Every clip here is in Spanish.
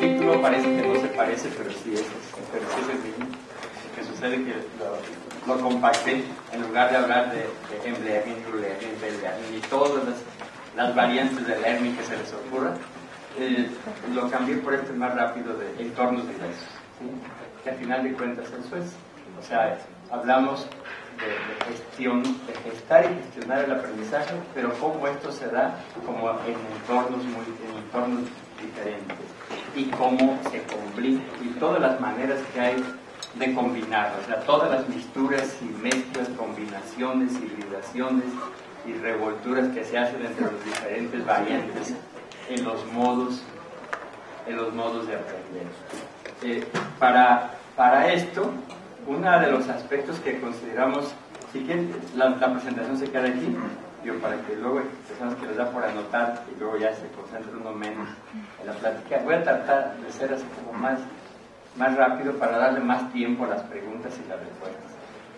título parece que no se parece, pero sí es, pero sí es el mismo. Que sucede que lo, lo, compacté en lugar de hablar de, de Embleamin, y todas las, las, variantes de Lermi que se les ocurra, eh, lo cambié por este más rápido de entornos diversos. ¿sí? Que al final de cuentas eso es. O sea, hablamos de, gestión, de gestar y gestionar el aprendizaje, pero cómo esto se da como en entornos, muy, en entornos diferentes y cómo se combina y todas las maneras que hay de combinar, o sea, todas las mixturas y mezclas, combinaciones, hibridaciones y revolturas que se hacen entre los diferentes variantes en los modos, en los modos de aprender. Eh, para, para esto, uno de los aspectos que consideramos, si quieren, la, presentación se queda aquí, digo, para que luego personas que les da por anotar y luego ya se concentren uno menos en la plática. Voy a tratar de ser así como más, más rápido para darle más tiempo a las preguntas y las respuestas.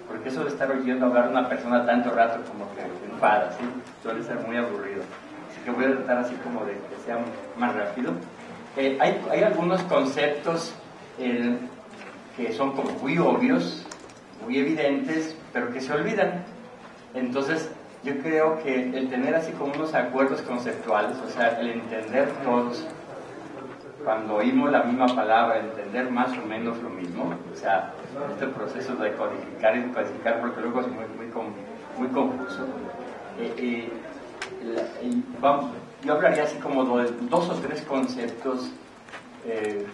Porque eso de estar oyendo hablar a una persona tanto rato como que enfada, ¿sí? suele ser muy aburrido. Así que voy a tratar así como de que sea más rápido. Eh, hay, hay, algunos conceptos eh, que son como muy obvios, muy evidentes, pero que se olvidan. Entonces, yo creo que el tener así como unos acuerdos conceptuales, o sea, el entender todos, cuando oímos la misma palabra, entender más o menos lo mismo, o sea, este proceso de codificar y codificar, porque luego es muy, muy, muy confuso. Eh, eh, vamos, yo hablaría así como de dos o tres conceptos eh,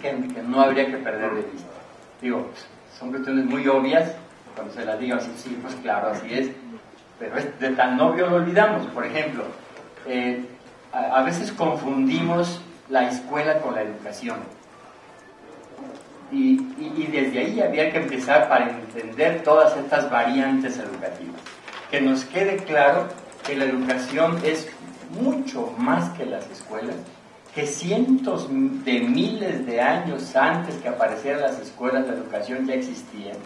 que, no habría que perder de vista. Digo, son cuestiones muy obvias, cuando se las digo así, sí, pues claro, así es, pero de tan obvio lo olvidamos. Por ejemplo, eh, a, veces confundimos la escuela con la educación. Y, y, desde ahí había que empezar para entender todas estas variantes educativas. Que nos quede claro que la educación es mucho más que las escuelas que cientos de miles de años antes que aparecieran las escuelas de educación ya existían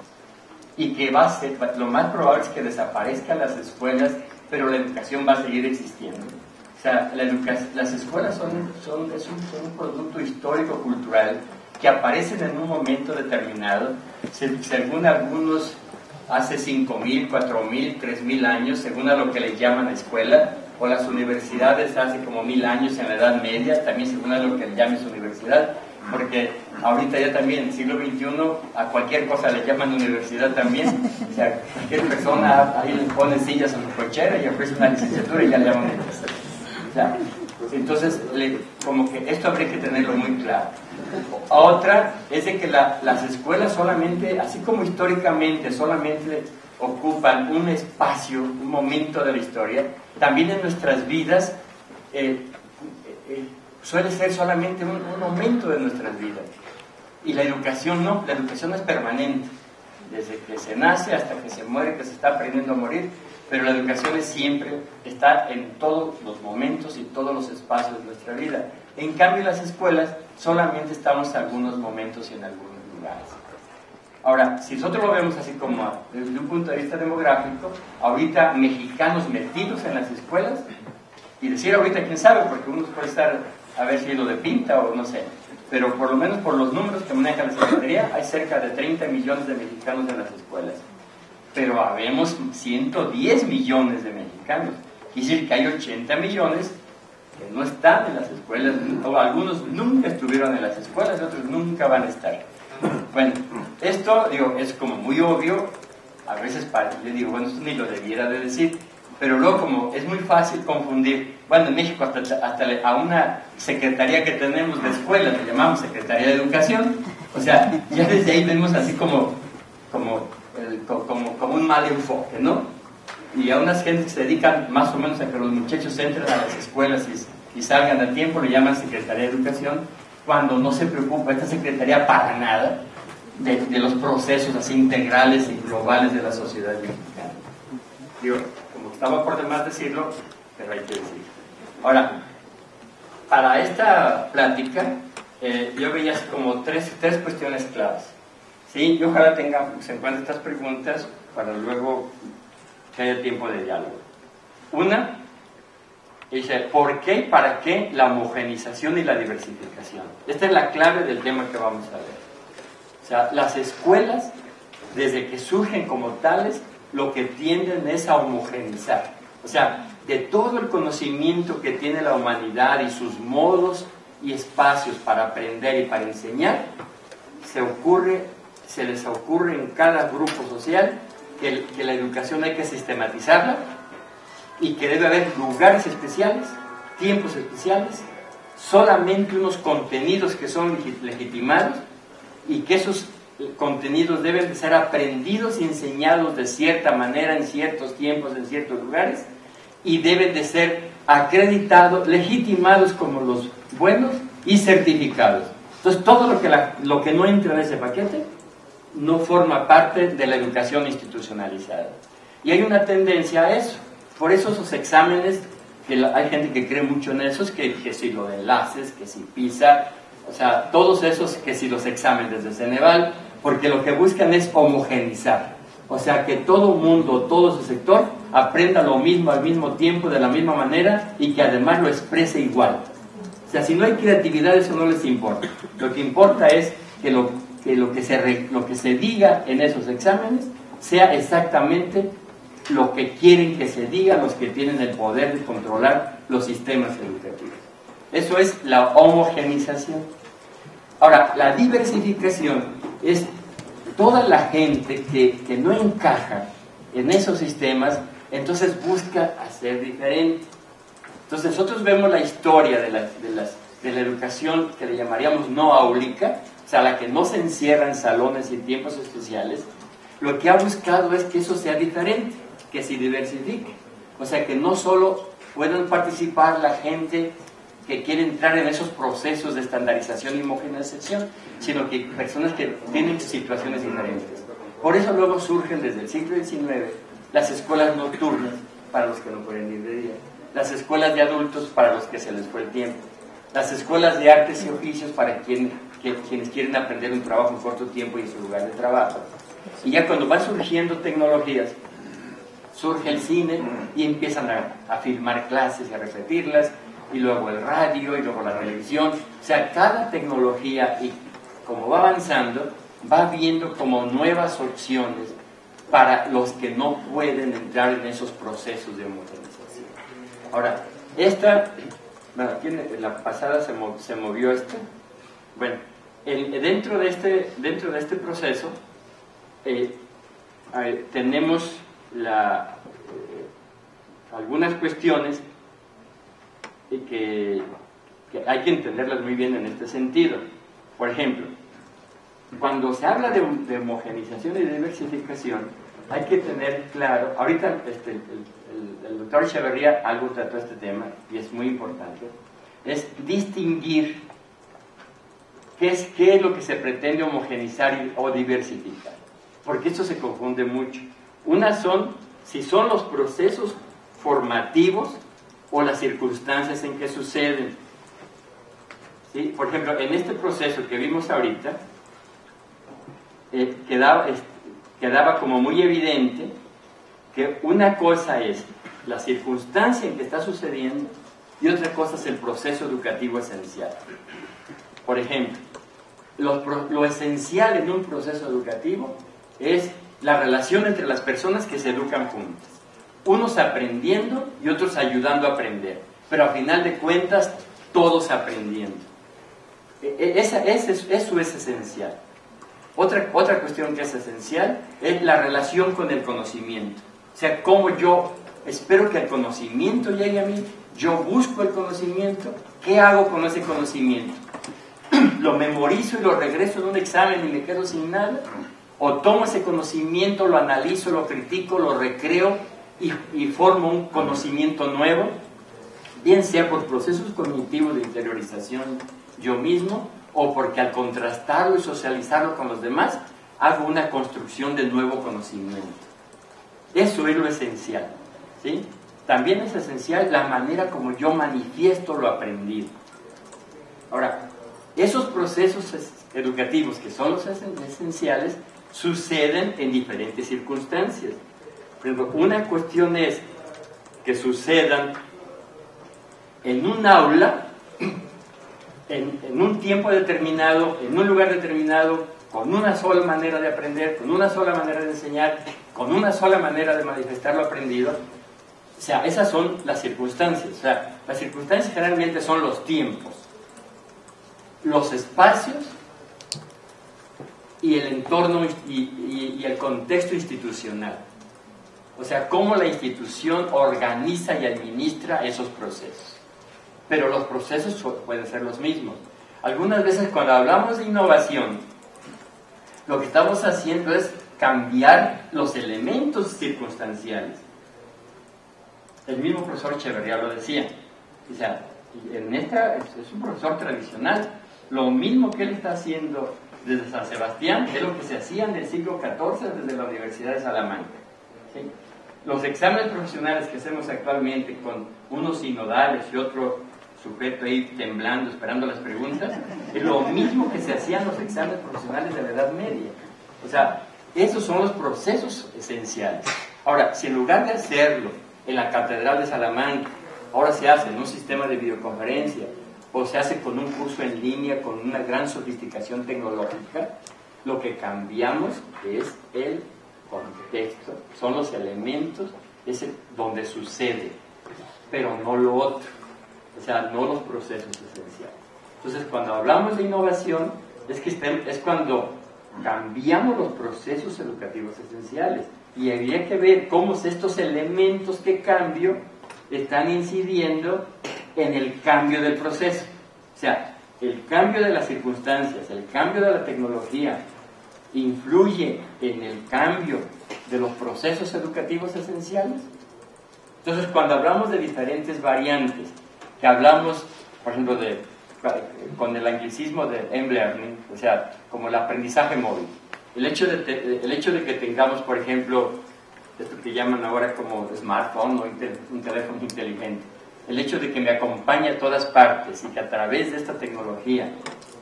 y que va a ser, lo más probable es que desaparezcan las escuelas, pero la educación va a seguir existiendo. O sea, la las escuelas son, son, es un, son un producto histórico-cultural que aparecen en un momento determinado, según algunos hace 5.000, 4.000, 3.000 años, según a lo que le llaman escuela, o las universidades hace como mil años en la Edad Media, también según a lo que le llames universidad, porque ahorita ya también, siglo XXI, a cualquier cosa le llaman universidad también, o sea, cualquier persona ahí le pone sillas a su cochera y ofrece una licenciatura y ya le llaman universidad. O sea, entonces, como que esto habría que tenerlo muy claro. Otra es de que las escuelas solamente, así como históricamente, solamente ocupan un espacio, un momento de la historia, también en nuestras vidas eh, suele ser solamente un, momento de nuestras vidas. Y la educación no, la educación es permanente, desde que se nace hasta que se muere, que se está aprendiendo a morir, pero la educación es siempre, está en todos los momentos y todos los espacios de nuestra vida. En cambio, las escuelas solamente estamos en algunos momentos y en algunos lugares. Ahora, si nosotros lo vemos así como desde un punto de vista demográfico, ahorita mexicanos metidos en las escuelas, y decir ahorita quién sabe, porque uno puede estar a ver si lo de pinta o no sé, pero por lo menos por los números que maneja la Secretaría, hay cerca de 30 millones de mexicanos en las escuelas. Pero habemos 110 millones de mexicanos. Quiere decir que hay 80 millones que no están en las escuelas, o algunos nunca estuvieron en las escuelas, otros nunca van a estar. Bueno, esto, digo, es como muy obvio, a veces para, yo digo, bueno, esto ni lo debiera de decir, pero luego como es muy fácil confundir, bueno, en México hasta, hasta a una secretaría que tenemos de escuela, le llamamos Secretaría de Educación, o sea, ya desde ahí vemos así como, como, como, como un mal enfoque, ¿no? Y a unas gentes que se dedican más o menos a que los muchachos entren a las escuelas y, salgan a tiempo, le llaman Secretaría de Educación, cuando no se preocupa esta Secretaría para nada de, los procesos así integrales y globales de la sociedad mexicana. Digo, estaba por demás decirlo, pero hay que decirlo. Ahora, para esta plática, eh, yo veía como tres, tres cuestiones claves. ¿sí? Y ojalá tenga, se encuentren estas preguntas para luego haya tiempo de diálogo. Una, dice, ¿por qué y para qué la homogenización y la diversificación? Esta es la clave del tema que vamos a ver. O sea, las escuelas, desde que surgen como tales, lo que tienden es a homogenizar. O sea, de todo el conocimiento que tiene la humanidad y sus modos y espacios para aprender y para enseñar, se ocurre, se les ocurre en cada grupo social que, que la educación hay que sistematizarla y que debe haber lugares especiales, tiempos especiales, solamente unos contenidos que son legitimados y que esos contenidos deben de ser aprendidos y enseñados de cierta manera en ciertos tiempos, en ciertos lugares y deben de ser acreditados, legitimados como los buenos y certificados. Entonces todo lo que, lo que no entra en ese paquete no forma parte de la educación institucionalizada. Y hay una tendencia a eso. Por eso esos exámenes, que hay gente que cree mucho en esos, que, si lo enlaces, que si PISA, o sea, todos esos, que si los exámenes de Ceneval, porque lo que buscan es homogenizar. O sea, que todo mundo, todo su sector, aprenda lo mismo al mismo tiempo, de la misma manera, y que además lo exprese igual. O sea, si no hay creatividad, eso no les importa. Lo que importa es que lo que, se, se diga en esos exámenes sea exactamente lo que quieren que se diga los que tienen el poder de controlar los sistemas educativos. Eso es la homogenización. Ahora, la diversificación es toda la gente que, que no encaja en esos sistemas, entonces busca hacer diferente. Entonces nosotros vemos la historia de la, de, las, de la educación que le llamaríamos no áulica, o sea, la que no se encierra en salones y tiempos especiales, lo que ha buscado es que eso sea diferente que se diversifique. O sea, que no solo puedan participar la gente que quiere entrar en esos procesos de estandarización y homogenización, sino que personas que tienen situaciones diferentes. Por eso luego surgen desde el siglo XIX las escuelas nocturnas para los que no pueden ir de día, las escuelas de adultos para los que se les fue el tiempo, las escuelas de artes y oficios para quienes quieren aprender un trabajo en corto tiempo y en su lugar de trabajo. Y ya cuando van surgiendo tecnologías, surge el cine y empiezan a, filmar clases y a repetirlas, y luego el radio y luego la televisión. O sea, cada tecnología, y como va avanzando, va viendo como nuevas opciones para los que no pueden entrar en esos procesos de homogenización. Ahora, esta, bueno, la pasada se, se movió esto. Bueno, dentro, de este, dentro de este proceso eh, tenemos la, eh, algunas cuestiones que, que, hay que entenderlas muy bien en este sentido. Por ejemplo, cuando se habla de, de homogenización y diversificación, hay que tener claro, ahorita este, el, doctor Echeverría algo trató este tema y es muy importante, es distinguir qué es lo que se pretende homogenizar o diversificar, porque esto se confunde mucho. Una son si son los procesos formativos o las circunstancias en que suceden. ¿Sí? Por ejemplo, en este proceso que vimos ahorita, eh, quedaba, quedaba como muy evidente que una cosa es la circunstancia en que está sucediendo y otra cosa es el proceso educativo esencial. Por ejemplo, lo, lo esencial en un proceso educativo es la relación entre las personas que se educan juntas. Unos aprendiendo y otros ayudando a aprender. Pero a final de cuentas, todos aprendiendo. E, e, esa, eso es esencial. Otra, otra cuestión que es esencial es la relación con el conocimiento. O sea, cómo yo espero que el conocimiento llegue a mí, yo busco el conocimiento, ¿qué hago con ese conocimiento? ¿Lo memorizo y lo regreso en un examen y me quedo sin nada? o tomo ese conocimiento, lo analizo, lo critico, lo recreo y, formo un conocimiento nuevo, bien sea por procesos cognitivos de interiorización yo mismo o porque al contrastarlo y socializarlo con los demás hago una construcción de nuevo conocimiento. Eso es lo esencial. ¿sí? También es esencial la manera como yo manifiesto lo aprendido. Ahora, esos procesos educativos que son los esenciales suceden en diferentes circunstancias. Ejemplo, una cuestión es que sucedan en un aula, en un tiempo determinado, en un lugar determinado, con una sola manera de aprender, con una sola manera de enseñar, con una sola manera de manifestar lo aprendido. O sea, esas son las circunstancias. O sea, las circunstancias generalmente son los tiempos, los espacios y el entorno y, el contexto institucional. O sea, cómo la institución organiza y administra esos procesos. Pero los procesos pueden ser los mismos. Algunas veces cuando hablamos de innovación, lo que estamos haciendo es cambiar los elementos circunstanciales. El mismo profesor Echeverría lo decía. O sea, en esta, es un profesor tradicional. Lo mismo que él está haciendo desde San Sebastián es lo que se hacía en el siglo XIV desde la Universidad de Salamanca. Los exámenes profesionales que hacemos actualmente con unos sinodales y otro sujeto ahí temblando, esperando las preguntas, es lo mismo que se hacían los exámenes profesionales de la Edad Media. O sea, esos son los procesos esenciales. Ahora, si en lugar de hacerlo en la Catedral de Salamanca, ahora se hace en un sistema de videoconferencia o se hace con un curso en línea con una gran sofisticación tecnológica, lo que cambiamos es el contexto, son los elementos ese, donde sucede, pero no lo otro, o sea, no los procesos esenciales. Entonces, cuando hablamos de innovación, es, que es cuando cambiamos los procesos educativos esenciales y habría que ver cómo estos elementos que cambio están incidiendo en el cambio del proceso. O sea, el cambio de las circunstancias, el cambio de la tecnología, influye en el cambio de los procesos educativos esenciales. Entonces, cuando hablamos de diferentes variantes, que hablamos, por ejemplo, de, con el anglicismo de M-Learning, o sea, como el aprendizaje móvil, el hecho de, el hecho de que tengamos, por ejemplo, esto que llaman ahora como smartphone o un teléfono inteligente, el hecho de que me acompañe a todas partes y que a través de esta tecnología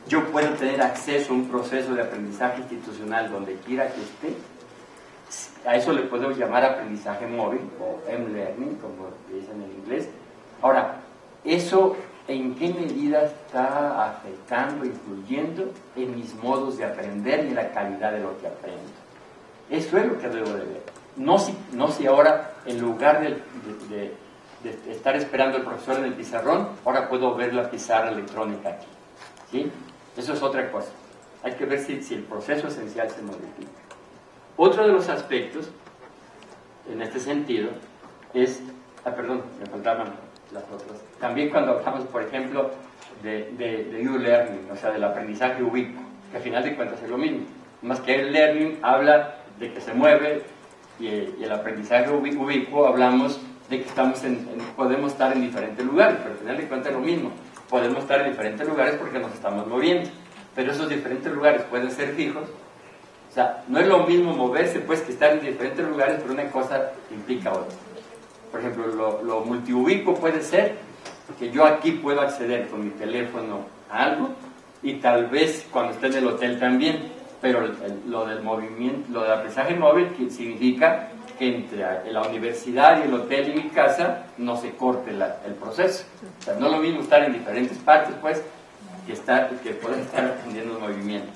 yo pueda tener acceso a un proceso de aprendizaje institucional donde quiera que esté, a eso le podemos llamar aprendizaje móvil o M-Learning, como dicen en inglés. Ahora, ¿eso en qué medida está afectando, influyendo en mis modos de aprender y en la calidad de lo que aprendo? Eso es lo que debo de ver. No si, no si ahora, en lugar de de estar esperando al profesor en el pizarrón, ahora puedo ver la pizarra electrónica aquí. ¿sí? Eso es otra cosa. Hay que ver si, el proceso esencial se modifica. Otro de los aspectos, en este sentido, es, ah, perdón, me faltaban las otras. También cuando hablamos, por ejemplo, de, de, de U-Learning, o sea, del aprendizaje ubicuo, que al final de cuentas es lo mismo. Más que el learning habla de que se mueve y, el aprendizaje ubicuo hablamos de que estamos podemos estar en diferentes lugares, pero al final de cuentas es lo mismo. Podemos estar en diferentes lugares porque nos estamos moviendo, pero esos diferentes lugares pueden ser fijos. O sea, no es lo mismo moverse pues que estar en diferentes lugares, pero una cosa implica otra. Por ejemplo, lo, lo multiubico puede ser que yo aquí puedo acceder con mi teléfono a algo y tal vez cuando esté en el hotel también, pero lo del movimiento, lo del aprendizaje móvil significa que entre la universidad y el hotel y mi casa no se corte el proceso. O sea, no lo mismo estar en diferentes partes, pues, que, estar, que poder estar aprendiendo movimiento.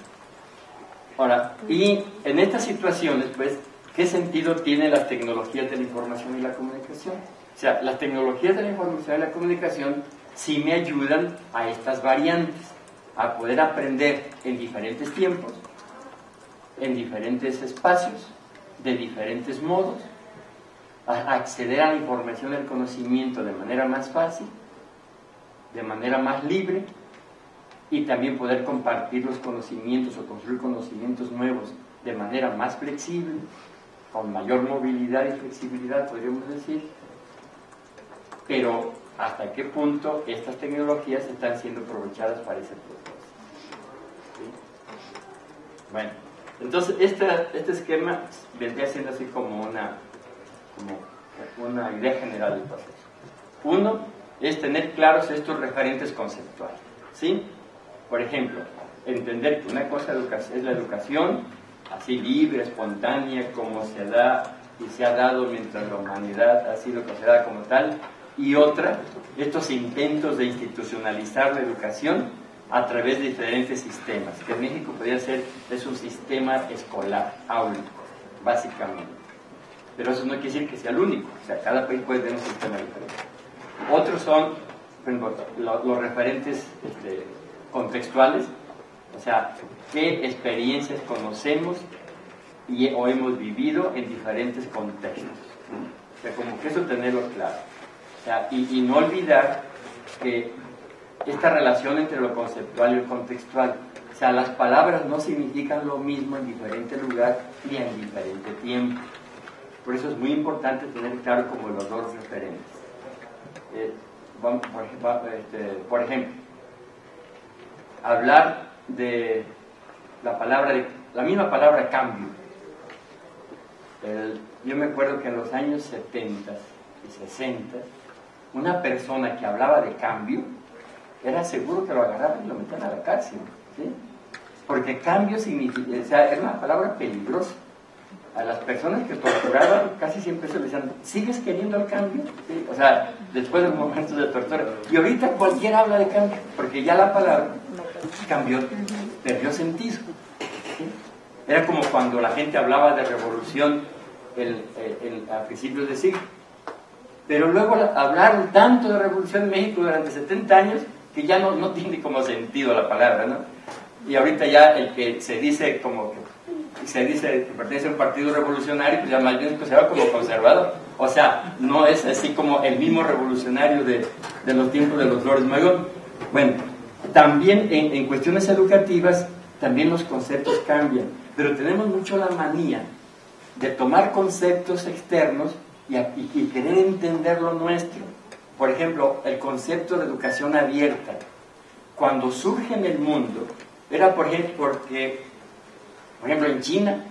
Ahora, y en estas situaciones, pues, ¿qué sentido tienen las tecnologías de la información y la comunicación? O sea, las tecnologías de la información y la comunicación sí me ayudan a estas variantes, a poder aprender en diferentes tiempos, en diferentes espacios, de diferentes modos, acceder a la información al conocimiento de manera más fácil, de manera más libre y también poder compartir los conocimientos o construir conocimientos nuevos de manera más flexible, con mayor movilidad y flexibilidad, podríamos decir, pero hasta qué punto estas tecnologías están siendo aprovechadas para ese propósito. Bueno. Entonces, este esquema vendría siendo así como una, como una idea general del proceso. Uno es tener claros estos referentes conceptuales. ¿sí? Por ejemplo, entender que una cosa es la educación, así libre, espontánea, como se da y se ha dado mientras la humanidad ha sido considerada como tal, y otra, estos intentos de institucionalizar la educación a través de diferentes sistemas, que en México podría ser, es un sistema escolar, áulico, básicamente. Pero eso no quiere decir que sea el único, o sea, cada país puede tener un sistema diferente. Otros son, los referentes este, contextuales, o sea, qué experiencias conocemos y, o hemos vivido en diferentes contextos. O sea, como que eso tenerlo claro. O sea, y, y no olvidar que esta relación entre lo conceptual y lo contextual. O sea, las palabras no significan lo mismo en diferente lugar ni en diferente tiempo. Por eso es muy importante tener claro como los dos referentes. Eh, este, por, ejemplo, hablar de la palabra, de, la misma palabra cambio. yo me acuerdo que en los años 70 y 60, una persona que hablaba de cambio, era seguro que lo agarraban y lo metían a la cárcel. Porque cambio significa, o sea, era una palabra peligrosa. A las personas que torturaban casi siempre se les decían, ¿sigues queriendo el cambio? O sea, después de momentos de tortura. Y ahorita cualquiera habla de cambio, porque ya la palabra cambió, perdió sentido. Era como cuando la gente hablaba de revolución a principios de siglo. Pero luego hablaron tanto de revolución en México durante 70 años que ya no, no tiene como sentido la palabra, ¿no? Y ahorita ya el que se dice como que se dice pertenece a un partido revolucionario, pues ya más bien se va como conservador. O sea, no es así como el mismo revolucionario de, de los tiempos de los Flores Magón. Bueno, también en, en, cuestiones educativas, también los conceptos cambian, pero tenemos mucho la manía de tomar conceptos externos y, y querer entender lo nuestro. Por ejemplo, el concepto de educación abierta, cuando surge en el mundo, era por ejemplo, porque, por ejemplo, en China,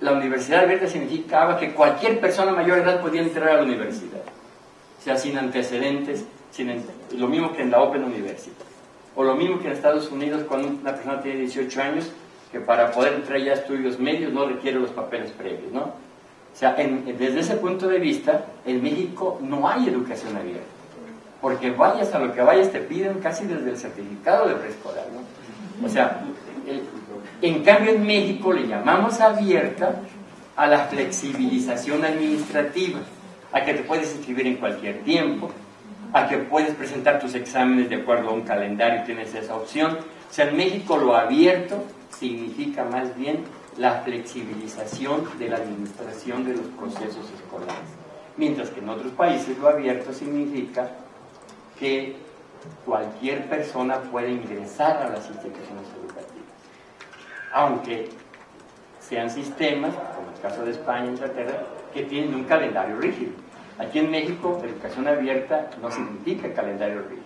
la universidad abierta significaba que cualquier persona mayor de edad podía entrar a la universidad, o sea, sin antecedentes, sin, lo mismo que en la Open University, o lo mismo que en Estados Unidos cuando una persona tiene 18 años, que para poder entrar ya a estudios medios no requiere los papeles previos, ¿no? O sea, desde ese punto de vista, en México no hay educación abierta. Porque vayas a lo que vayas, te piden casi desde el certificado de preescolar. ¿no? O sea, en cambio en México le llamamos abierta a la flexibilización administrativa, a que te puedes inscribir en cualquier tiempo, a que puedes presentar tus exámenes de acuerdo a un calendario, tienes esa opción. O sea, en México lo abierto significa más bien la flexibilización de la administración de los procesos escolares. Mientras que en otros países lo abierto significa que cualquier persona puede ingresar a las instituciones educativas, aunque sean sistemas, como el caso de España e Inglaterra, que tienen un calendario rígido. Aquí en México, educación abierta no significa calendario rígido,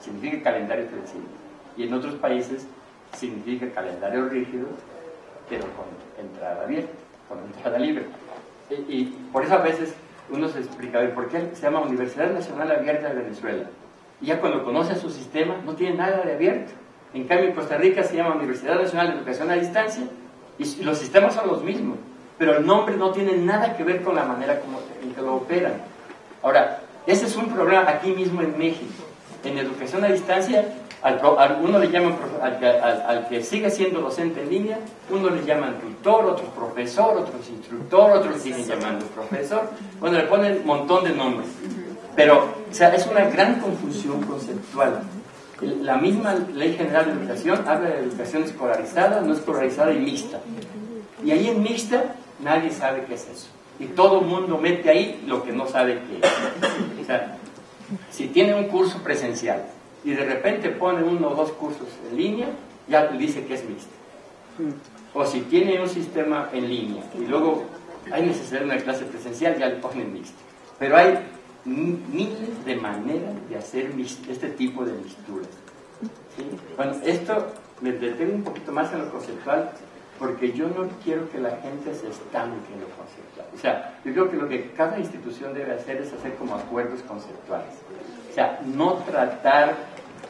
significa calendario flexible. Y en otros países significa calendario rígido pero con entrada abierta, con entrada libre. Y, por eso a veces uno se explica, ¿por qué se llama Universidad Nacional Abierta de Venezuela? Y ya cuando conoce su sistema, no tiene nada de abierto. En cambio, en Costa Rica se llama Universidad Nacional de Educación a Distancia y los sistemas son los mismos, pero el nombre no tiene nada que ver con la manera como, en que lo operan. Ahora, ese es un problema aquí mismo en México. En educación a distancia al, uno le llaman, al, que sigue siendo docente en línea, uno le llaman tutor, otros profesor, otros instructor, otros siguen llamando profesor, bueno, le ponen un montón de nombres. Pero, o sea, es una gran confusión conceptual. La misma Ley General de Educación habla de educación escolarizada, no escolarizada y mixta. Y ahí en mixta nadie sabe qué es eso. Y todo el mundo mete ahí lo que no sabe qué es. O sea, si tiene un curso presencial y de repente pone uno o dos cursos en línea, ya dice que es mixto. O si tiene un sistema en línea y luego hay necesidad de una clase presencial, ya le ponen mixto. Pero hay miles de maneras de hacer este tipo de mixturas. Bueno, esto me detengo un poquito más en lo conceptual porque yo no quiero que la gente se estanque en lo conceptual. O sea, yo creo que lo que cada institución debe hacer es hacer como acuerdos conceptuales. O sea, no tratar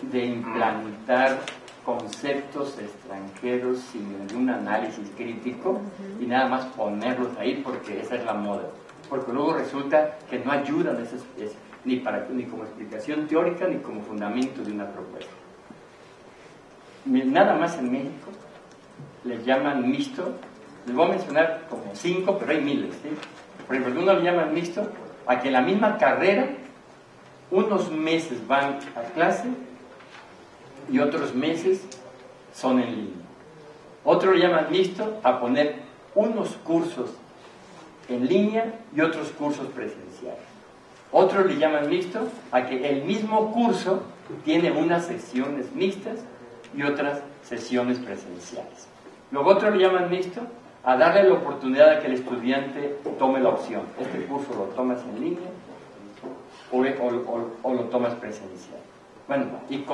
de implantar conceptos extranjeros sin ningún análisis crítico y nada más ponerlos ahí porque esa es la moda. Porque luego resulta que no ayudan esos, ni, para, ni como explicación teórica ni como fundamento de una propuesta. Nada más en México le llaman mixto, les voy a mencionar como cinco, pero hay miles. ¿sí? Por ejemplo, uno le llaman mixto a que en la misma carrera unos meses van a clase y otros meses son en línea. Otro le llaman mixto a poner unos cursos en línea y otros cursos presenciales. Otros le llaman mixto a que el mismo curso tiene unas sesiones mixtas y otras sesiones presenciales. Luego otros le llaman mixto a darle la oportunidad a que el estudiante tome la opción. Este curso lo tomas en línea o, lo tomas presencial. Bueno, y,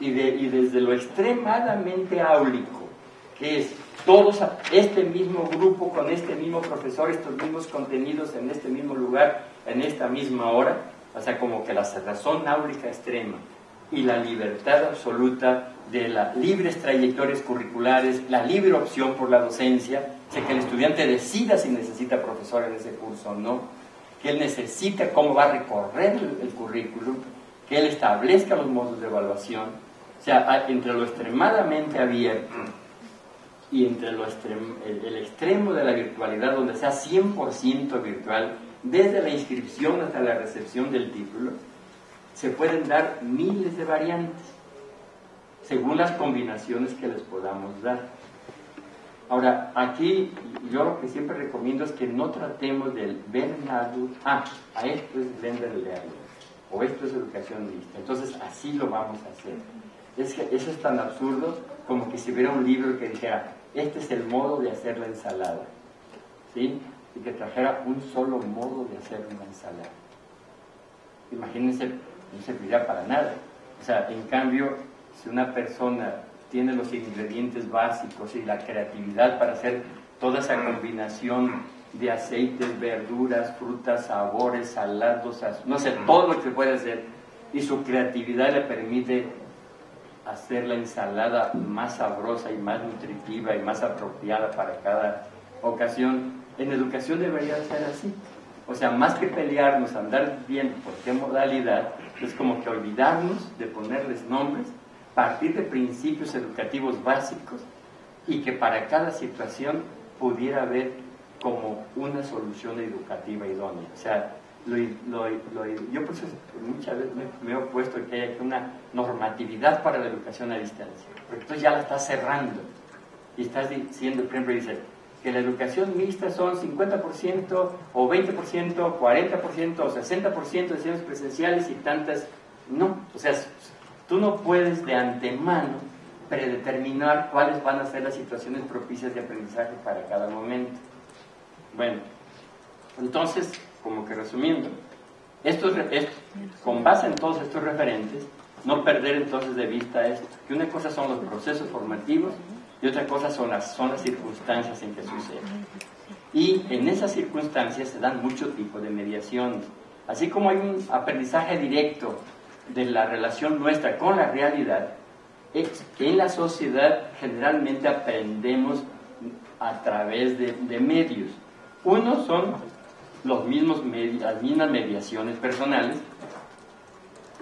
y desde lo extremadamente áulico, que es todos este mismo grupo con este mismo profesor, estos mismos contenidos en este mismo lugar, en esta misma hora, o sea, como que la razón áulica extrema y la libertad absoluta de las libres trayectorias curriculares, la libre opción por la docencia, o que el estudiante decida si necesita profesor en ese curso o no, que él necesita cómo va a recorrer el, currículum, que él establezca los modos de evaluación, o sea, entre lo extremadamente abierto y entre lo el, extremo de la virtualidad, donde sea 100% virtual, desde la inscripción hasta la recepción del título, se pueden dar miles de variantes, según las combinaciones que les podamos dar. Ahora, aquí yo lo que siempre recomiendo es que no tratemos del ver ah, a esto es venderle o esto es educación lista. Entonces, así lo vamos a hacer. Es que eso es tan absurdo como que si hubiera un libro que dijera, este es el modo de hacer la ensalada, ¿sí? Y que trajera un solo modo de hacer una ensalada. Imagínense, no serviría para nada. O sea, en cambio, si una persona tiene los ingredientes básicos y la creatividad para hacer toda esa combinación de aceites, verduras, frutas, sabores, salados, no sé, todo lo que puede hacer, y su creatividad le permite hacer la ensalada más sabrosa y más nutritiva y más apropiada para cada ocasión. En educación debería ser así. O sea, más que pelearnos, andar bien por qué modalidad, es como que olvidarnos de ponerles nombres, partir de principios educativos básicos y que para cada situación pudiera haber como una solución educativa idónea. O sea, lo, yo por eso muchas veces me, he opuesto a que haya una normatividad para la educación a distancia, porque entonces ya la estás cerrando y estás diciendo, por ejemplo, dice que la educación mixta son 50% o 20%, 40% o 60% de sesiones presenciales y tantas, no, o sea, tú no puedes de antemano predeterminar cuáles van a ser las situaciones propicias de aprendizaje para cada momento. Bueno, entonces, como que resumiendo, esto con base en todos estos referentes, no perder entonces de vista esto, que una cosa son los procesos formativos y otra cosa son las, son las circunstancias en que sucede. Y en esas circunstancias se dan muchos tipos de mediaciones. Así como hay un aprendizaje directo de la relación nuestra con la realidad, en la sociedad generalmente aprendemos a través de, de medios. Uno son los mismos las mismas mediaciones personales,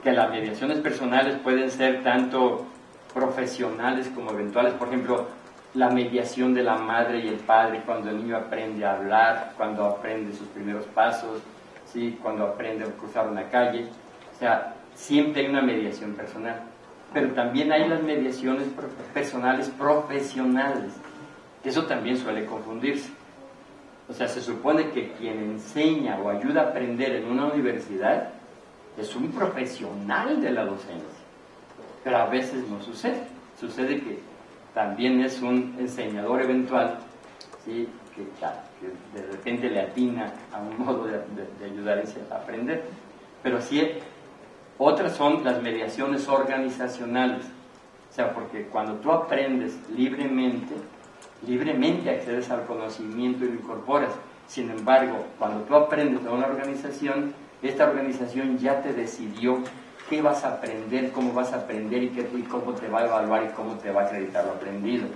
que las mediaciones personales pueden ser tanto profesionales como eventuales, por ejemplo, la mediación de la madre y el padre cuando el niño aprende a hablar, cuando aprende sus primeros pasos, ¿sí? cuando aprende a cruzar una calle, o sea, siempre hay una mediación personal, pero también hay las mediaciones personales profesionales, eso también suele confundirse. O sea, se supone que quien enseña o ayuda a aprender en una universidad es un profesional de la docencia. Pero a veces no sucede. Sucede que también es un enseñador eventual ¿sí? que, de repente le atina a un modo de, ayudar a aprender. Pero sí, otras son las mediaciones organizacionales. O sea, porque cuando tú aprendes libremente, libremente accedes al conocimiento y lo incorporas. Sin embargo, cuando tú aprendes a una organización, esta organización ya te decidió qué vas a aprender, cómo vas a aprender y, qué, y cómo te va a evaluar y cómo te va a acreditar lo aprendido.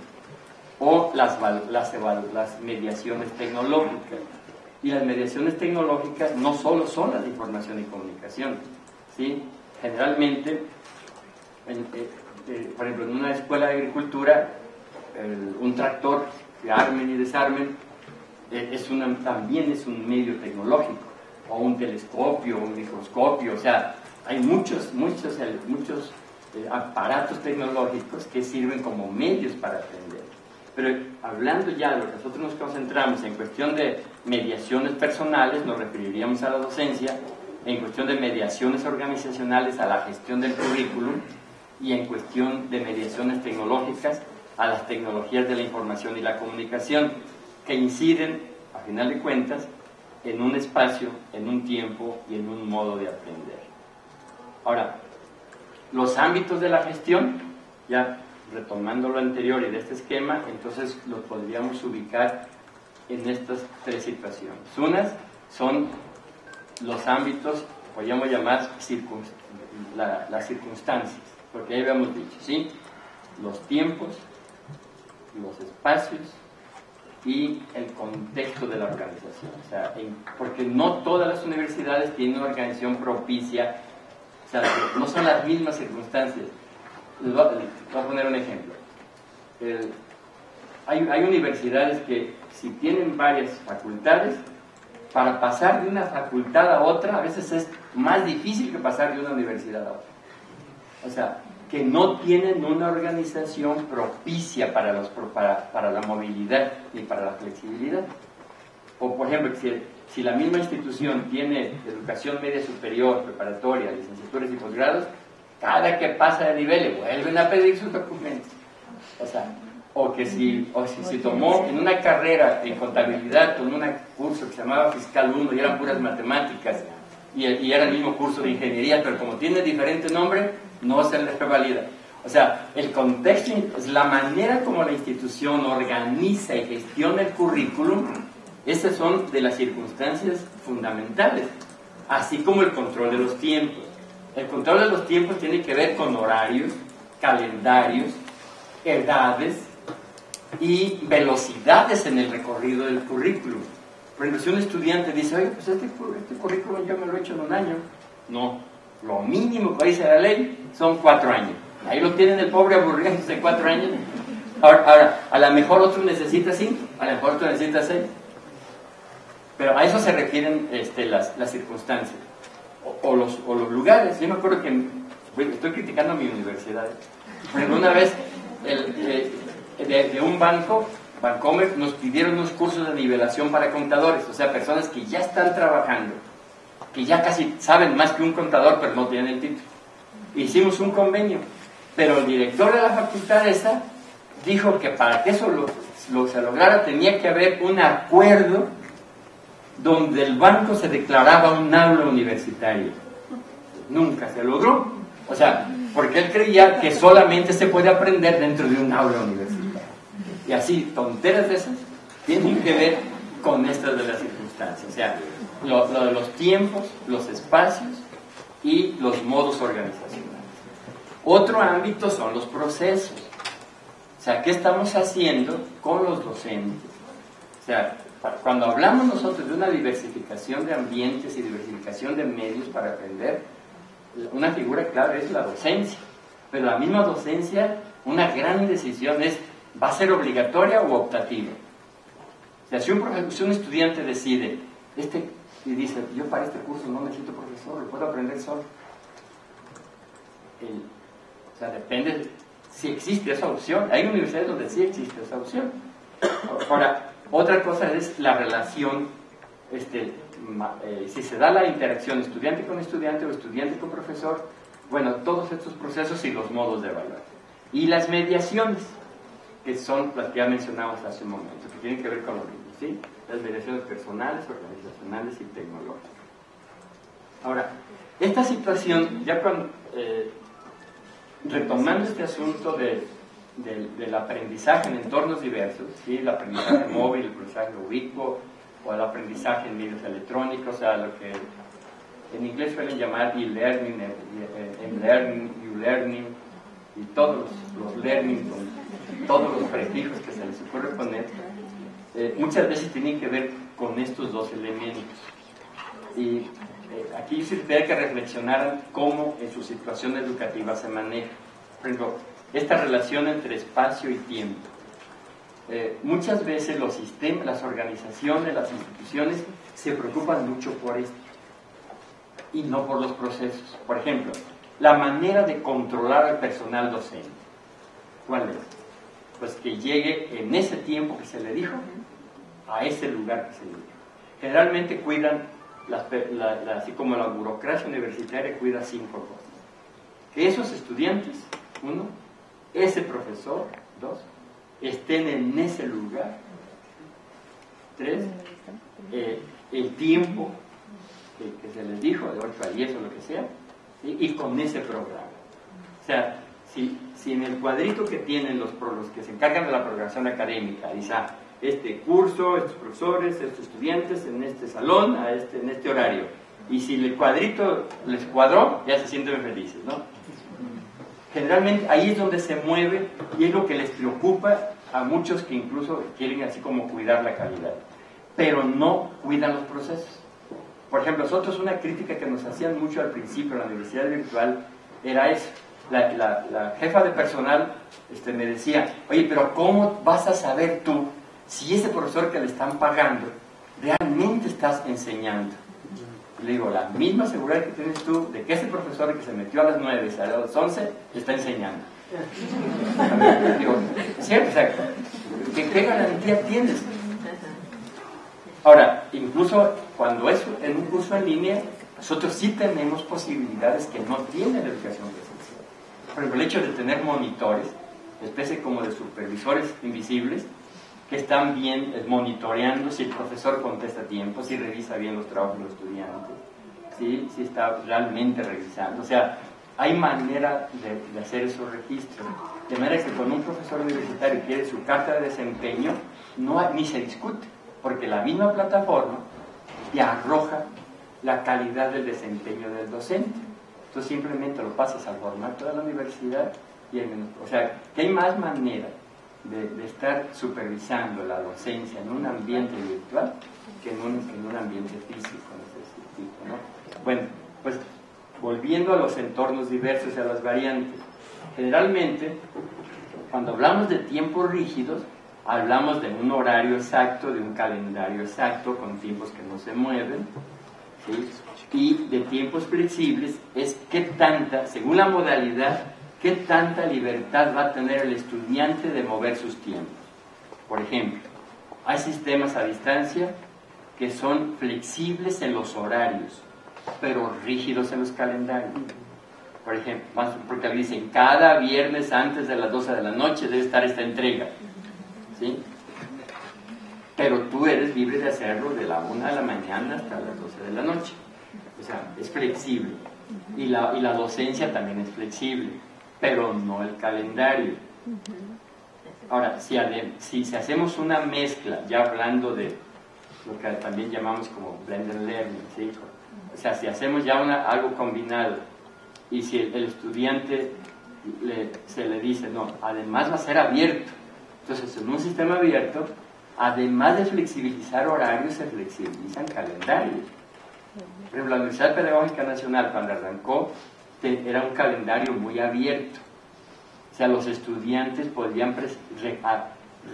O las, las, las mediaciones tecnológicas. Y las mediaciones tecnológicas no solo son las de información y comunicación, ¿sí? Generalmente, eh, eh, por ejemplo, en una escuela de agricultura, un tractor que armen y desarmen eh, es una, también es un medio tecnológico, o un telescopio, un microscopio, o sea, hay muchos, muchos, muchos aparatos tecnológicos que sirven como medios para aprender. Pero hablando ya de lo que nosotros nos concentramos en cuestión de mediaciones personales, nos referiríamos a la docencia, en cuestión de mediaciones organizacionales a la gestión del currículum y en cuestión de mediaciones tecnológicas a las tecnologías de la información y la comunicación, que inciden, a final de cuentas, en un espacio, en un tiempo y en un modo de aprender. Ahora, los ámbitos de la gestión, ya retomando lo anterior y de este esquema, entonces los podríamos ubicar en estas tres situaciones. Unas son los ámbitos, podríamos llamar las circunstancias, porque ahí habíamos dicho, ¿sí? Los tiempos, los espacios y el contexto de la organización. O sea, porque no todas las universidades tienen una organización propicia, o sea, no son las mismas circunstancias les voy, a, poner un ejemplo. hay, universidades que si tienen varias facultades, para pasar de una facultad a otra a veces es más difícil que pasar de una universidad a otra. O sea, que no tienen una organización propicia para, los, para, para la movilidad ni para la flexibilidad. O por ejemplo, si, si la misma institución tiene educación media superior, preparatoria, licenciaturas y posgrados, cada que pasa de nivel le vuelven a pedir sus documentos. O sea, o que si, o si se tomó en una carrera en contabilidad, tomó un curso que se llamaba Fiscal 1 y eran puras matemáticas, y, y, era el mismo curso de ingeniería, pero como tiene diferente nombre, no se les revalida. O sea, el contexto es la manera como la institución organiza y gestiona el currículum, esas son de las circunstancias fundamentales, así como el control de los tiempos. El control de los tiempos tiene que ver con horarios, calendarios, edades y velocidades en el recorrido del currículum. Por ejemplo, si un estudiante dice, oye, pues este, este currículum yo me lo he hecho en un año. No, lo mínimo que dice la ley son cuatro años. Ahí lo tienen el pobre aburrido de cuatro años. Ahora, a lo mejor otro necesita cinco, a lo mejor otro necesita seis. Pero a eso se requieren este, las, las circunstancias o, los, o los lugares. Yo me acuerdo que, estoy criticando a mi universidad, pero una vez el, de, un banco, Bancomer, nos pidieron unos cursos de nivelación para contadores, o sea, personas que ya están trabajando, que ya casi saben más que un contador, pero no tienen el título. Hicimos un convenio, pero el director de la facultad esa dijo que para que eso lo, se lograra tenía que haber un acuerdo donde el banco se declaraba un aula universitario. Nunca se logró. O sea, porque él creía que solamente se puede aprender dentro de un aula universitaria. Y así, tonteras de esas tienen que ver con estas de las circunstancias. O sea, lo, de los tiempos, los espacios y los modos organizacionales. Otro ámbito son los procesos. O sea, ¿qué estamos haciendo con los docentes? O sea, cuando hablamos nosotros de una diversificación de ambientes y diversificación de medios para aprender, una figura clave es la docencia. Pero la misma docencia, una gran decisión es, ¿va a ser obligatoria o optativa? O sea, si un, un estudiante decide, este, y dice, yo para este curso no necesito profesor, lo puedo aprender solo. o sea, depende si existe esa opción. Hay universidades donde sí existe esa opción. Ahora, otra cosa es la relación, este, eh, si se da la interacción estudiante con estudiante o estudiante con profesor, bueno, todos estos procesos y los modos de evaluar. Y las mediaciones, que son las que ya mencionamos hace un momento, que tienen que ver con lo ¿sí? Las mediaciones personales, organizacionales y tecnológicas. Ahora, esta situación, ya con, eh, retomando este asunto de del, aprendizaje en entornos diversos, ¿sí? el aprendizaje móvil, el aprendizaje ubicuo o el aprendizaje en medios electrónicos, o sea, lo que en inglés suelen llamar e-learning, e-learning, u-learning y todos los, learning con todos los prefijos que se les ocurre poner, eh, muchas veces tienen que ver con estos dos elementos. Y eh, aquí se que reflexionaran cómo en su situación educativa se maneja. Por ejemplo, esta relación entre espacio y tiempo. Eh, muchas veces los sistemas, las organizaciones, las instituciones se preocupan mucho por esto y no por los procesos. Por ejemplo, la manera de controlar al personal docente. ¿Cuál es? Pues que llegue en ese tiempo que se le dijo a ese lugar que se le dijo. Generalmente cuidan, así como la burocracia universitaria cuida cinco cosas. Que esos estudiantes, uno, ese profesor, dos, estén en ese lugar, tres, eh, el tiempo que, se les dijo, de 8 a 10 o lo que sea, y con ese programa. O sea, si, en el cuadrito que tienen los, los que se encargan de la programación académica, dice, ah, este curso, estos profesores, estos estudiantes, en este salón, a este, en este horario. Y si el cuadrito les cuadró, ya se sienten felices, ¿no? Generalmente ahí es donde se mueve y es lo que les preocupa a muchos que incluso quieren así como cuidar la calidad, pero no cuidan los procesos. Por ejemplo, nosotros una crítica que nos hacían mucho al principio en la universidad virtual era eso. La, la, jefa de personal este, me decía, oye, pero ¿cómo vas a saber tú si ese profesor que le están pagando realmente estás enseñando? Le digo, la misma seguridad que tienes tú de que ese profesor que se metió a las 9 y salió a las 11 está enseñando. digo, ¿cierto? O ¿qué, garantía tienes? Ahora, incluso cuando es en un curso en línea, nosotros sí tenemos posibilidades que no tiene la educación presencial. Por ejemplo, el hecho de tener monitores, especie como de supervisores invisibles, que están bien monitoreando si el profesor contesta a tiempo, si revisa bien los trabajos de los estudiantes, si, si está realmente revisando. O sea, hay manera de, hacer esos registros. De manera que cuando un profesor universitario quiere su carta de desempeño, no, ni se discute, porque la misma plataforma te arroja la calidad del desempeño del docente. Entonces simplemente lo pasas al formato de la universidad y el, o sea, que hay más manera de, estar supervisando la docencia en un ambiente virtual que en un, ambiente físico, ¿no? Bueno, pues volviendo a los entornos diversos y a las variantes, generalmente cuando hablamos de tiempos rígidos, hablamos de un horario exacto, de un calendario exacto, con tiempos que no se mueven, y de tiempos flexibles es qué tanta, según la modalidad, qué tanta libertad va a tener el estudiante de mover sus tiempos. Por ejemplo, hay sistemas a distancia que son flexibles en los horarios, pero rígidos en los calendarios. Por ejemplo, porque dicen, cada viernes antes de las 12 de la noche debe estar esta entrega. ¿sí? Pero tú eres libre de hacerlo de la 1 de la mañana hasta las 12 de la noche. O sea, es flexible. Y la, y la docencia también es flexible pero no el calendario. Ahora, si, si, hacemos una mezcla, ya hablando de lo que también llamamos como blended learning, ¿sí? o sea, si hacemos ya una, algo combinado y si el, estudiante se le dice, no, además va a ser abierto, entonces en un sistema abierto, además de flexibilizar horarios, se flexibilizan calendarios. Por ejemplo, la Universidad Pedagógica Nacional, cuando arrancó, era un calendario muy abierto. O sea, los estudiantes podían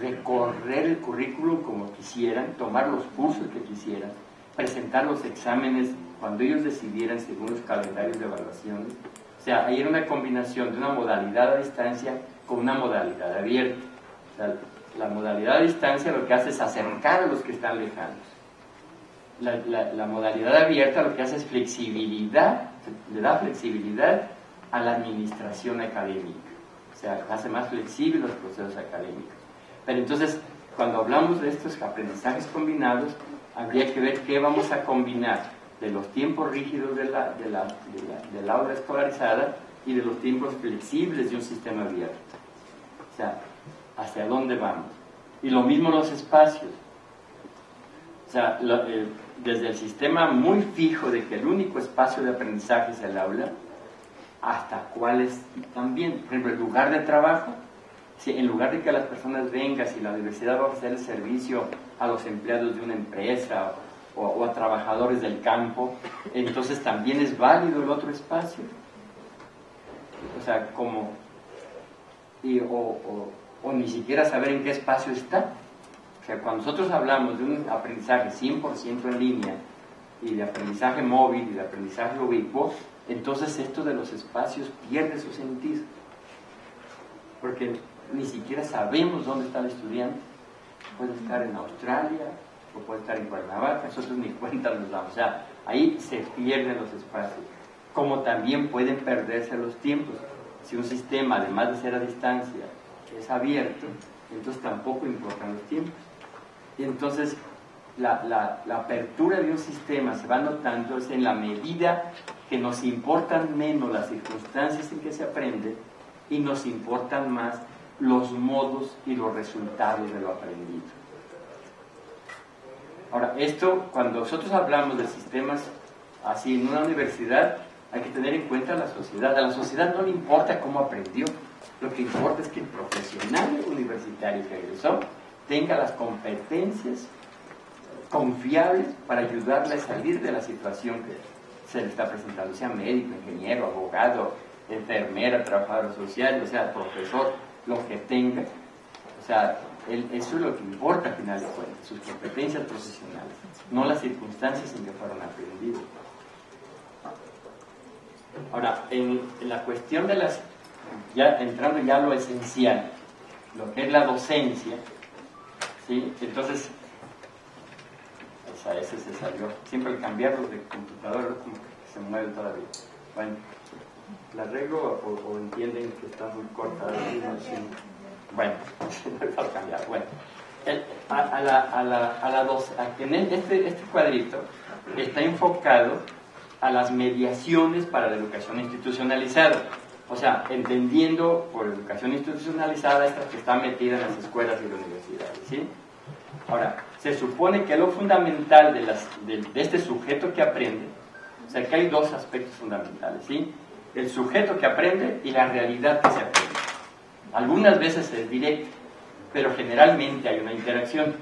recorrer el currículum como quisieran, tomar los cursos que quisieran, presentar los exámenes cuando ellos decidieran según los calendarios de evaluación. O sea, ahí era una combinación de una modalidad a distancia con una modalidad abierta. O sea, la modalidad a distancia lo que hace es acercar a los que están lejanos. La, la modalidad abierta lo que hace es flexibilidad le da flexibilidad a la administración académica, o sea, hace más flexibles los procesos académicos. Pero entonces, cuando hablamos de estos aprendizajes combinados, habría que ver qué vamos a combinar de los tiempos rígidos de la, de la, del aula escolarizada y de los tiempos flexibles de un sistema abierto. O sea, hacia dónde vamos. Y lo mismo los espacios. O sea, eh, desde el sistema muy fijo de que el único espacio de aprendizaje es el aula, hasta cuáles también, por ejemplo, el lugar de trabajo, si en lugar de que las personas vengan, si la universidad va a ofrecer el servicio a los empleados de una empresa o, a trabajadores del campo, entonces también es válido el otro espacio. O sea, como, o ni siquiera saber en qué espacio está. O sea, cuando nosotros hablamos de un aprendizaje 100% en línea y de aprendizaje móvil y de aprendizaje ubicuo, entonces esto de los espacios pierde su sentido. Porque ni siquiera sabemos dónde está el estudiante. Puede estar en Australia, puede estar en Cuernavaca, nosotros ni cuenta nos damos. O sea, ahí se pierden los espacios. Como también pueden perderse los tiempos. Si un sistema, además de ser a distancia, es abierto, entonces tampoco importan los tiempos. Y entonces la, apertura de un sistema se va notando es en la medida que nos importan menos las circunstancias en que se aprende y nos importan más los modos y los resultados de lo aprendido. Ahora, esto, cuando nosotros hablamos de sistemas así en una universidad, hay que tener en cuenta la sociedad. A la sociedad no le importa cómo aprendió, lo que importa es que el profesional universitario que egresó tenga las competencias confiables para ayudarle a salir de la situación que se le está presentando, sea médico, ingeniero, abogado, enfermera, trabajador social, o sea, profesor, lo que tenga. O sea, eso es lo que importa al final de cuentas, sus competencias profesionales, no las circunstancias en que fueron aprendidos. Ahora, en, la cuestión de las, ya entrando ya a lo esencial, lo que es la docencia, ¿sí? entonces, esa, ese se salió, siempre al cambiarlo de computador como que se mueve todavía. Bueno, ¿la arreglo o, entienden que está muy corta? Bueno, para cambiar. Bueno, a, la, a, la, a la dos, este, este cuadrito está enfocado a las mediaciones para la educación institucionalizada. O sea, entendiendo por educación institucionalizada esta que está metida en las escuelas y las universidades. ¿sí? Ahora, se supone que lo fundamental de, las, de, de, este sujeto que aprende, o sea, que hay dos aspectos fundamentales, ¿sí? El sujeto que aprende y la realidad que se aprende. Algunas veces es directo, pero generalmente hay una interacción.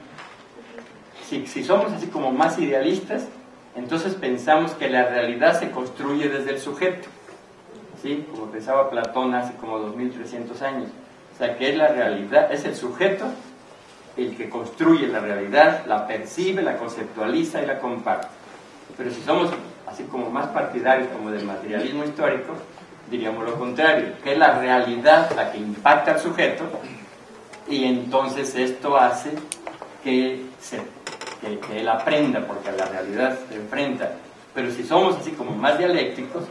Si, si somos así como más idealistas, entonces pensamos que la realidad se construye desde el sujeto, ¿sí? como pensaba Platón hace como 2300 años. O sea, que es la realidad, es el sujeto el que construye la realidad, la percibe, la conceptualiza y la comparte. Pero si somos así como más partidarios como del materialismo histórico, diríamos lo contrario, que es la realidad la que impacta al sujeto y entonces esto hace que, se, que, él aprenda porque a la realidad se enfrenta. Pero si somos así como más dialécticos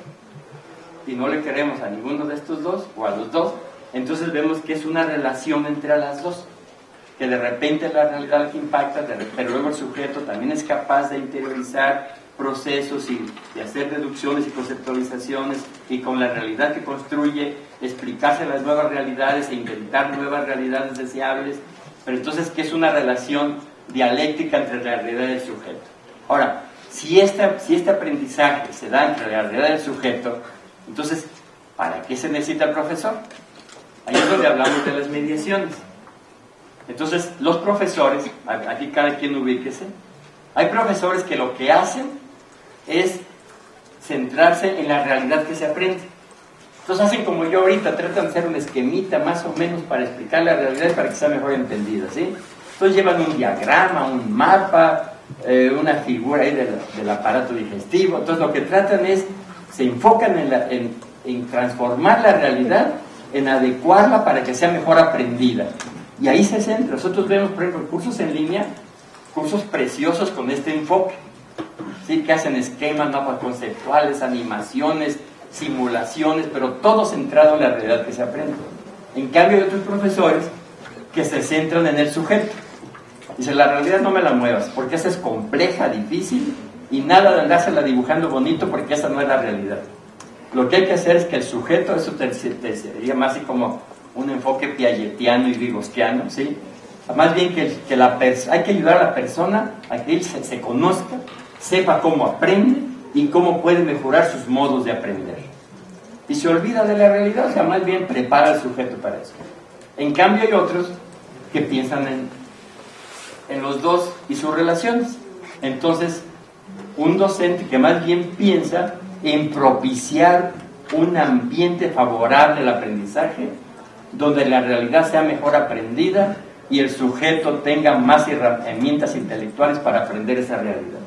y no le queremos a ninguno de estos dos o a los dos, entonces vemos que es una relación entre las dos, que de repente la realidad que impacta, pero luego el sujeto también es capaz de interiorizar procesos y de hacer deducciones y conceptualizaciones y con la realidad que construye explicarse las nuevas realidades e inventar nuevas realidades deseables, pero entonces ¿qué es una relación dialéctica entre la realidad y el sujeto. Ahora, si este, si este aprendizaje se da entre la realidad y el sujeto, entonces, ¿para qué se necesita el profesor? Ahí es donde hablamos de las mediaciones. Entonces, los profesores, aquí cada quien ubíquese, hay profesores que lo que hacen es centrarse en la realidad que se aprende. Entonces hacen como yo ahorita, tratan de hacer un esquemita más o menos para explicar la realidad para que sea mejor entendida, ¿sí? Entonces llevan un diagrama, un mapa, eh, una figura ahí del, aparato digestivo. Entonces lo que tratan es, se enfocan en, transformar la realidad, en adecuarla para que sea mejor aprendida. Y ahí se centra. Nosotros vemos, por ejemplo, cursos en línea, cursos preciosos con este enfoque ¿sí? que hacen esquemas, mapas conceptuales, animaciones, simulaciones, pero todo centrado en la realidad que se aprende. En cambio hay otros profesores que se centran en el sujeto. Dice, la realidad no me la muevas, porque esa es compleja, difícil, y nada de andársela dibujando bonito, porque esa no es la realidad. Lo que hay que hacer es que el sujeto, eso te, sería más así como un enfoque piagetiano y vigostiano, ¿sí? Más bien que, que la hay que ayudar a la persona a que él se conozca sepa cómo aprende y cómo puede mejorar sus modos de aprender. Y se olvida de la realidad, o sea, más bien prepara al sujeto para eso. En cambio hay otros que piensan en, en los dos y sus relaciones. Entonces un docente que más bien piensa en propiciar un ambiente favorable al aprendizaje, donde la realidad sea mejor aprendida y el sujeto tenga más herramientas intelectuales para aprender esa realidad.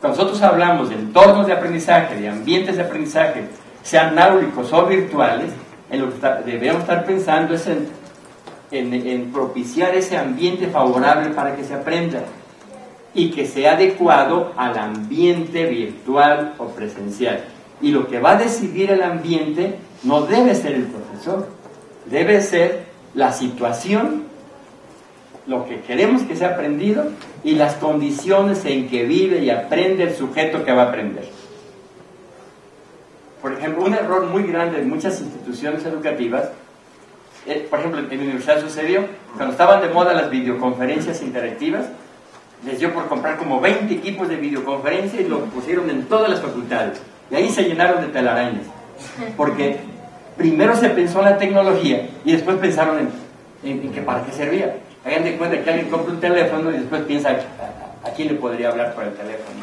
Cuando nosotros hablamos de entornos de aprendizaje, de ambientes de aprendizaje, sean náulicos o virtuales, en lo que debemos estar pensando es en, en propiciar ese ambiente favorable para que se aprenda y que sea adecuado al ambiente virtual o presencial. Y lo que va a decidir el ambiente no debe ser el profesor, debe ser la situación, lo que queremos que sea aprendido y las condiciones en que vive y aprende el sujeto que va a aprender. Por ejemplo, un error muy grande en muchas instituciones educativas, eh, por ejemplo, en mi universidad sucedió, cuando estaban de moda las videoconferencias interactivas, les dio por comprar como 20 equipos de videoconferencia y lo pusieron en todas las facultades. Y ahí se llenaron de telarañas. Porque primero se pensó en la tecnología y después pensaron en, en, que para qué servía. Hagan de cuenta que alguien compra un teléfono y después piensa a, quién le podría hablar por el teléfono.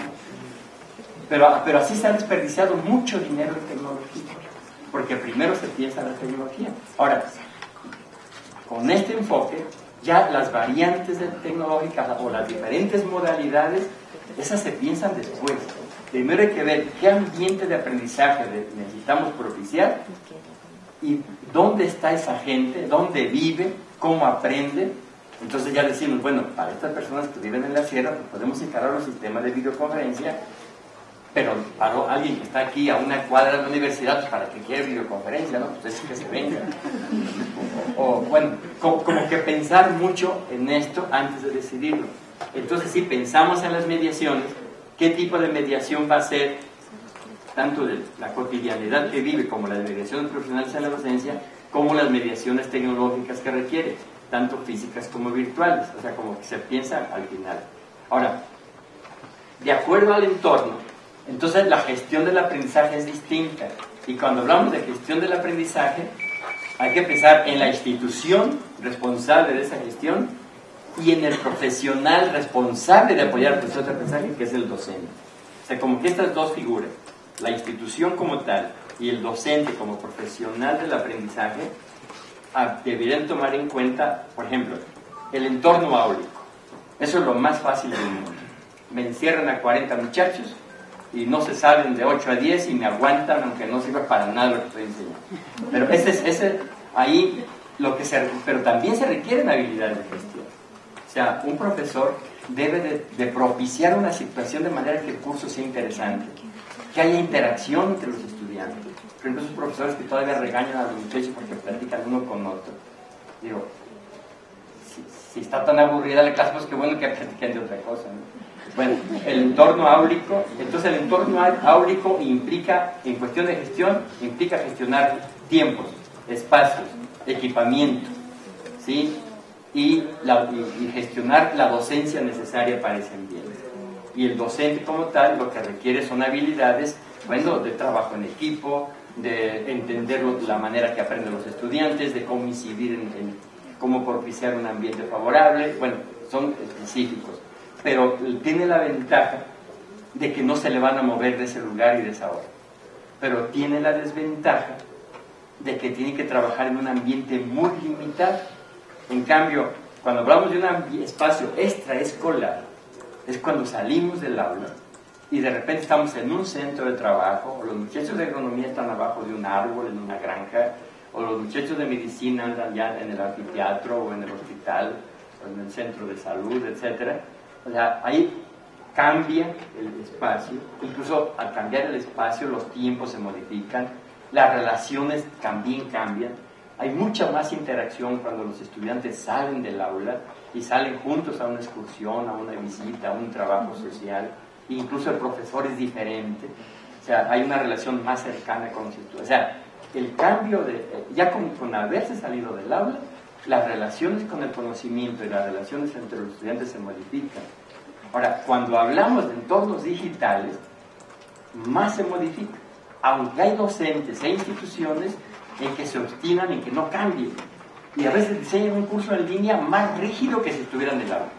Pero, pero así se ha desperdiciado mucho dinero en tecnología. Porque primero se piensa en la tecnología. Ahora, con este enfoque, ya las variantes tecnológicas o las diferentes modalidades, esas se piensan después. Primero hay que ver qué ambiente de aprendizaje necesitamos propiciar y dónde está esa gente, dónde vive, cómo aprende. Entonces ya decimos, bueno, para estas personas que viven en la sierra, pues podemos encarar los sistemas de videoconferencia pero para alguien que está aquí a una cuadra de la universidad, para que quiera videoconferencia, ¿no? Pues es que se venga. O, bueno, como, que pensar mucho en esto antes de decidirlo. Entonces, si pensamos en las mediaciones, ¿qué tipo de mediación va a ser tanto de la cotidianidad que vive como las mediaciones profesionales en la docencia, como las mediaciones tecnológicas que requiere, tanto físicas como virtuales? O sea, como se piensa al final. Ahora, de acuerdo al entorno, entonces la gestión del aprendizaje es distinta. Y cuando hablamos de gestión del aprendizaje, hay que pensar en la institución responsable de esa gestión y en el profesional responsable de apoyar el proceso de aprendizaje, que es el docente. O sea, como que estas dos figuras, la institución como tal y el docente como profesional del aprendizaje, ah, deberían tomar en cuenta, por ejemplo, el entorno áulico. Eso es lo más fácil del mundo. Me encierran a 40 muchachos, y no se salen de 8 a 10 y me aguantan aunque no sirva para nada lo que estoy enseñando. Pero ese es ese, ahí lo que se, pero también se requieren habilidades de gestión. O sea, un profesor debe de, propiciar una situación de manera que el curso sea interesante, que haya interacción entre los estudiantes. Ejemplo, esos profesores que todavía regañan a los muchachos porque platican uno con otro. Digo, si, si está tan aburrida la clase, pues qué bueno que platiquen de otra cosa. ¿no? Bueno, el entorno áulico, entonces el entorno áulico implica, en cuestión de gestión, implica gestionar tiempos, espacios, equipamiento, ¿sí? Y, gestionar la docencia necesaria para ese ambiente. Y el docente como tal lo que requiere son habilidades, bueno, de trabajo en equipo, de entender la manera que aprenden los estudiantes, de cómo incidir en cómo propiciar un ambiente favorable, bueno, son específicos pero tiene la ventaja de que no se le van a mover de ese lugar y de esa hora. Pero tiene la desventaja de que tiene que trabajar en un ambiente muy limitado. En cambio, cuando hablamos de un espacio extraescolar, es cuando salimos del aula y de repente estamos en un centro de trabajo, o los muchachos de economía están abajo de un árbol, en una granja, o los muchachos de medicina andan ya en el anfiteatro o en el hospital, o en el centro de salud, etcétera o sea, ahí cambia el espacio, incluso al cambiar el espacio los tiempos se modifican, las relaciones también cambian, hay mucha más interacción cuando los estudiantes salen del aula y salen juntos a una excursión, a una visita, a un trabajo social, incluso el profesor es diferente, o sea, hay una relación más cercana con los estudiantes. O sea, el cambio de, ya con, con haberse salido del aula, las relaciones con el conocimiento y las relaciones entre los estudiantes se modifican. Ahora, cuando hablamos de entornos digitales, más se modifica, aunque hay docentes e instituciones en que se obstinan en que no cambien. Y a veces diseñan un curso en línea más rígido que si estuvieran en aula.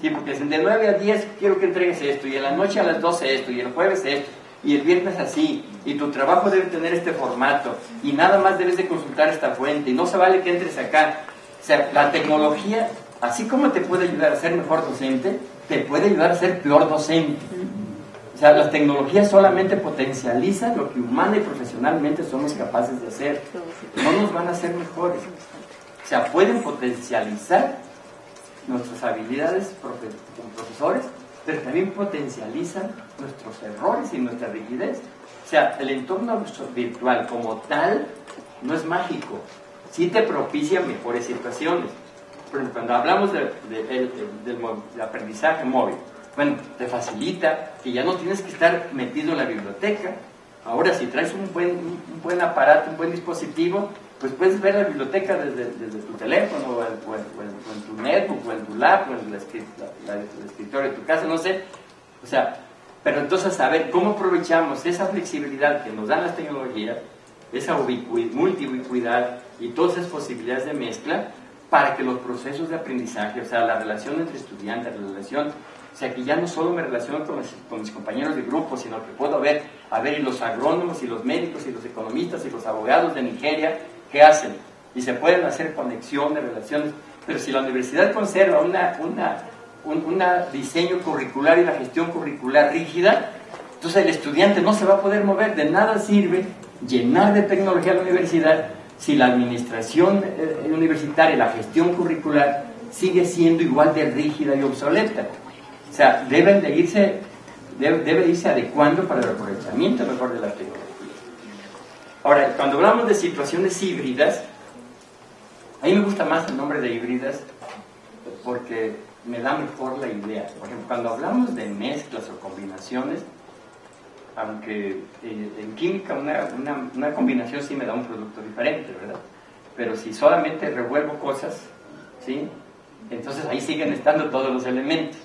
Sí, porque dicen de 9 a 10 quiero que entregues esto, y en la noche a las 12 esto, y el jueves esto, y el viernes así, y tu trabajo debe tener este formato, y nada más debes de consultar esta fuente, y no se vale que entres acá. O sea, la tecnología, así como te puede ayudar a ser mejor docente, te puede ayudar a ser peor docente. O sea, las tecnologías solamente potencializan lo que humana y profesionalmente somos capaces de hacer. No nos van a hacer mejores. O sea, pueden potencializar nuestras habilidades como profesores, pero también potencializan nuestros errores y nuestra rigidez. O sea, el entorno virtual como tal no es mágico, sí te propicia mejores situaciones. Cuando hablamos de, del aprendizaje móvil, bueno, te facilita que ya no tienes que estar metido en la biblioteca. Ahora, si traes un buen, un buen aparato, un buen dispositivo, pues puedes ver la biblioteca desde, tu teléfono, o en, tu netbook, o en tu lab, o en el, escritorio de tu casa, no sé. O sea, pero entonces saber cómo aprovechamos esa flexibilidad que nos dan las tecnologías, esa multiubicuidad y todas esas posibilidades de mezcla para que los procesos de aprendizaje, o sea, la relación entre estudiantes, la relación, o sea, que ya no solo me relaciono con, mis compañeros de grupo, sino que puedo ver, a ver, y los agrónomos, y los médicos, y los economistas, y los abogados de Nigeria, ¿qué hacen? Y se pueden hacer conexiones, relaciones, pero si la universidad conserva una, una, un diseño curricular y la gestión curricular rígida, entonces el estudiante no se va a poder mover, de nada sirve llenar de tecnología la universidad si la administración eh, universitaria la gestión curricular sigue siendo igual de rígida y obsoleta. O sea, deben de irse, debe, irse adecuando para el aprovechamiento mejor de la tecnología. Ahora, cuando hablamos de situaciones híbridas, a mí me gusta más el nombre de híbridas porque me da mejor la idea. Por ejemplo, cuando hablamos de mezclas o combinaciones, aunque eh, en química una, una, combinación sí me da un producto diferente, ¿verdad? Pero si solamente revuelvo cosas, ¿sí? Entonces ahí siguen estando todos los elementos.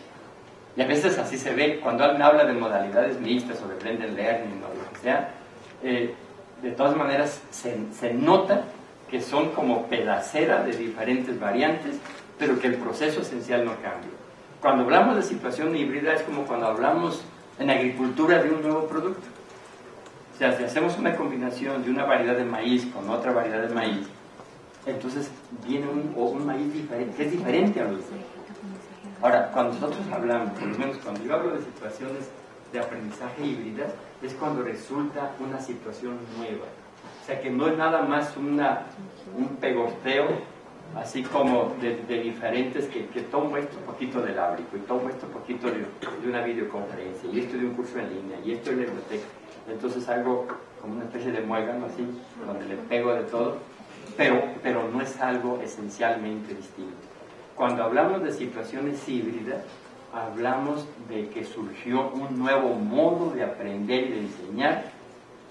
Y a veces así se ve, cuando alguien habla de modalidades mixtas o de blended learning o lo que sea, eh, de todas maneras se, nota que son como pedacera de diferentes variantes, pero que el proceso esencial no cambia. Cuando hablamos de situación híbrida es como cuando hablamos en agricultura de un nuevo producto. O sea, si hacemos una combinación de una variedad de maíz con otra variedad de maíz, entonces viene un, un maíz diferente, que es diferente a los demás. Ahora, cuando nosotros hablamos, por lo menos cuando yo hablo de situaciones de aprendizaje híbrida es cuando resulta una situación nueva. O sea que no es nada más una, un pegosteo así como de, diferentes que, tomo esto poquito del ábrico y tomo esto poquito de, una videoconferencia y esto de un curso en línea y esto de la biblioteca. Entonces algo como una especie de muégano así, donde le pego de todo, pero, pero no es algo esencialmente distinto. Cuando hablamos de situaciones híbridas, hablamos de que surgió un nuevo modo de aprender y de enseñar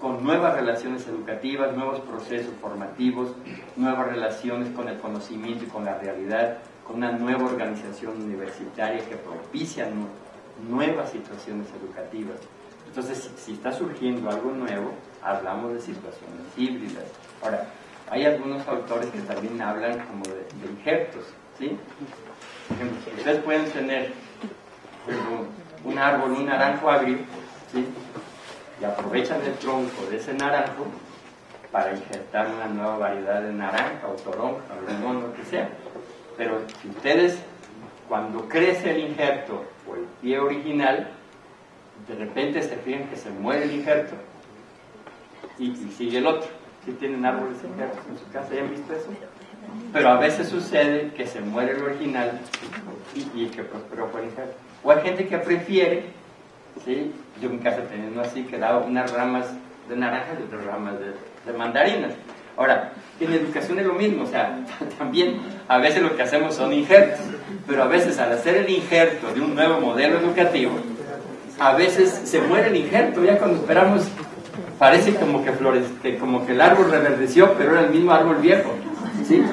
con nuevas relaciones educativas, nuevos procesos formativos, nuevas relaciones con el conocimiento y con la realidad, con una nueva organización universitaria que propicia nuevas situaciones educativas. Entonces, si, está surgiendo algo nuevo, hablamos de situaciones híbridas. Ahora, hay algunos autores que también hablan como de, de injertos, ¿sí? Ustedes pueden tener un árbol, un naranjo agrio, y aprovechan el tronco de ese naranjo para injertar una nueva variedad de naranja o toronja o limón, lo que sea. Pero si ustedes, cuando crece el injerto o el pie original, de repente se fijan que se muere el injerto y, sigue el otro. Si tienen árboles injertos en su casa, ¿ya visto eso? Pero a veces sucede que se muere el original y, y que prosperó por el injerto. O hay gente que prefiere, ¿sí? yo en casa teniendo así, que daba unas ramas de naranjas y otras ramas de, mandarinas. Ahora, en educación es lo mismo, o sea, también a veces lo que hacemos son injertos, pero a veces al hacer el injerto de un nuevo modelo educativo, a veces se muere el injerto, ya cuando esperamos, parece como que, flores, como que el árbol reverdeció, pero era el mismo árbol viejo, ¿sí?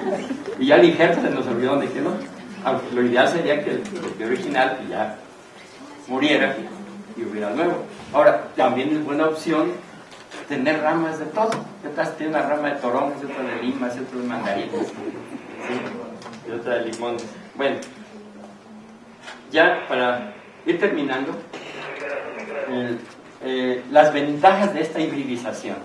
Y ya el injerto se nos olvidó dónde quedó aunque lo ideal sería que el, original ya muriera y hubiera nuevo. Ahora, también es buena opción tener ramas de todo. Detrás tiene una rama de toronjas, otra de limas, otra de mandarinas, y otra de limones. Bueno, ya para ir terminando, eh, las ventajas de esta hibridización.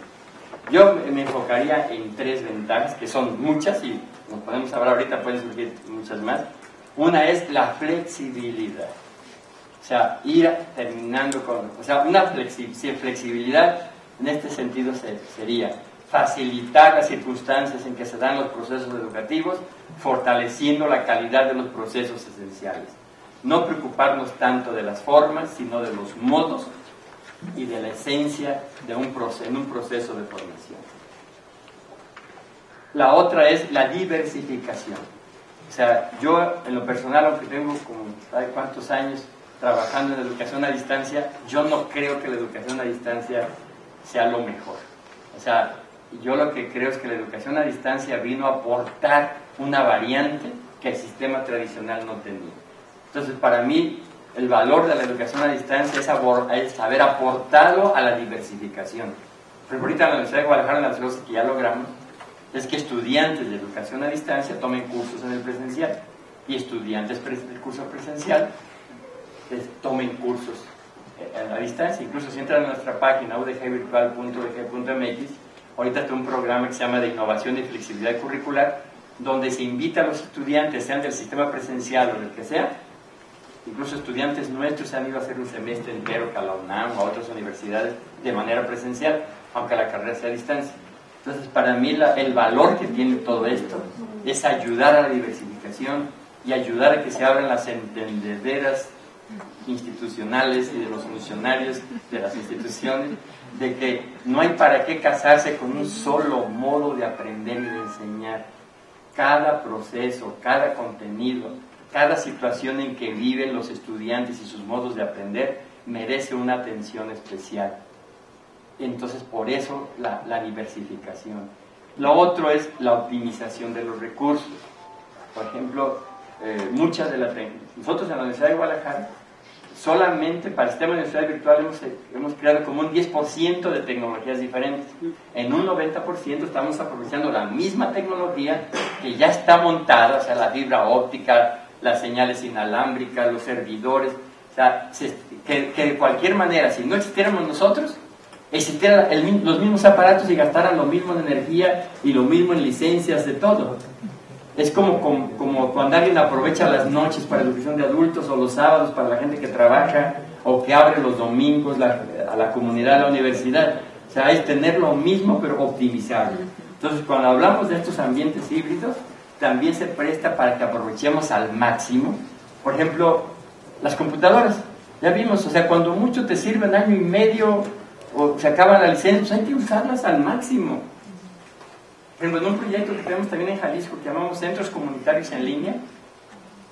Yo me enfocaría en tres ventajas, que son muchas, y nos podemos hablar ahorita, pueden surgir muchas más. Una es la flexibilidad. O sea, ir terminando con... O sea, una flexibilidad en este sentido sería facilitar las circunstancias en que se dan los procesos educativos, fortaleciendo la calidad de los procesos esenciales. No preocuparnos tanto de las formas, sino de los modos y de la esencia de un proceso, en un proceso de formación. La otra es la diversificación. O sea, yo en lo personal, aunque tengo como, ¿sabe cuántos años trabajando en educación a distancia, yo no creo que la educación a distancia sea lo mejor. O sea, yo lo que creo es que la educación a distancia vino a aportar una variante que el sistema tradicional no tenía. Entonces, para mí, el valor de la educación a distancia es, haber aportado a la diversificación. Pero ahorita en la Universidad de Guadalajara, las cosas que ya logramos, es que estudiantes de educación a distancia tomen cursos en el presencial y estudiantes del curso presencial tomen cursos a la distancia. Incluso si entran a nuestra página udgvirtual.udg.mx, ahorita está un programa que se llama de innovación y flexibilidad curricular, donde se invita a los estudiantes, sean del sistema presencial o del que sea, incluso estudiantes nuestros han ido a hacer un semestre entero a la UNAM o a otras universidades de manera presencial, aunque la carrera sea a distancia. Entonces, para mí el valor que tiene todo esto es ayudar a la diversificación y ayudar a que se abran las entendederas institucionales y de los funcionarios de las instituciones, de que no hay para qué casarse con un solo modo de aprender y de enseñar. Cada proceso, cada contenido, cada situación en que viven los estudiantes y sus modos de aprender merece una atención especial. Entonces, por eso la, diversificación. Lo otro es la optimización de los recursos. Por ejemplo, eh, muchas de las... Nosotros en la Universidad de Guadalajara solamente para el sistema de universidad virtual hemos, hemos creado como un 10% de tecnologías diferentes. En un 90% estamos aprovechando la misma tecnología que ya está montada, o sea, la fibra óptica, las señales inalámbricas, los servidores. Que, de cualquier manera, si no existiéramos nosotros, existieran los mismos aparatos y gastaran lo mismo en energía y lo mismo en licencias de todo. Es como, cuando alguien aprovecha las noches para educación de adultos o los sábados para la gente que trabaja o que abre los domingos a la comunidad de la universidad. O sea, es tener lo mismo pero optimizarlo. Entonces, cuando hablamos de estos ambientes híbridos, también se presta para que aprovechemos al máximo. Por ejemplo, las computadoras. Ya vimos, o sea, cuando mucho te sirven año y medio o se acaba la licencia, pues hay que usarlas al máximo en un proyecto que tenemos también en Jalisco que llamamos Centros Comunitarios en Línea,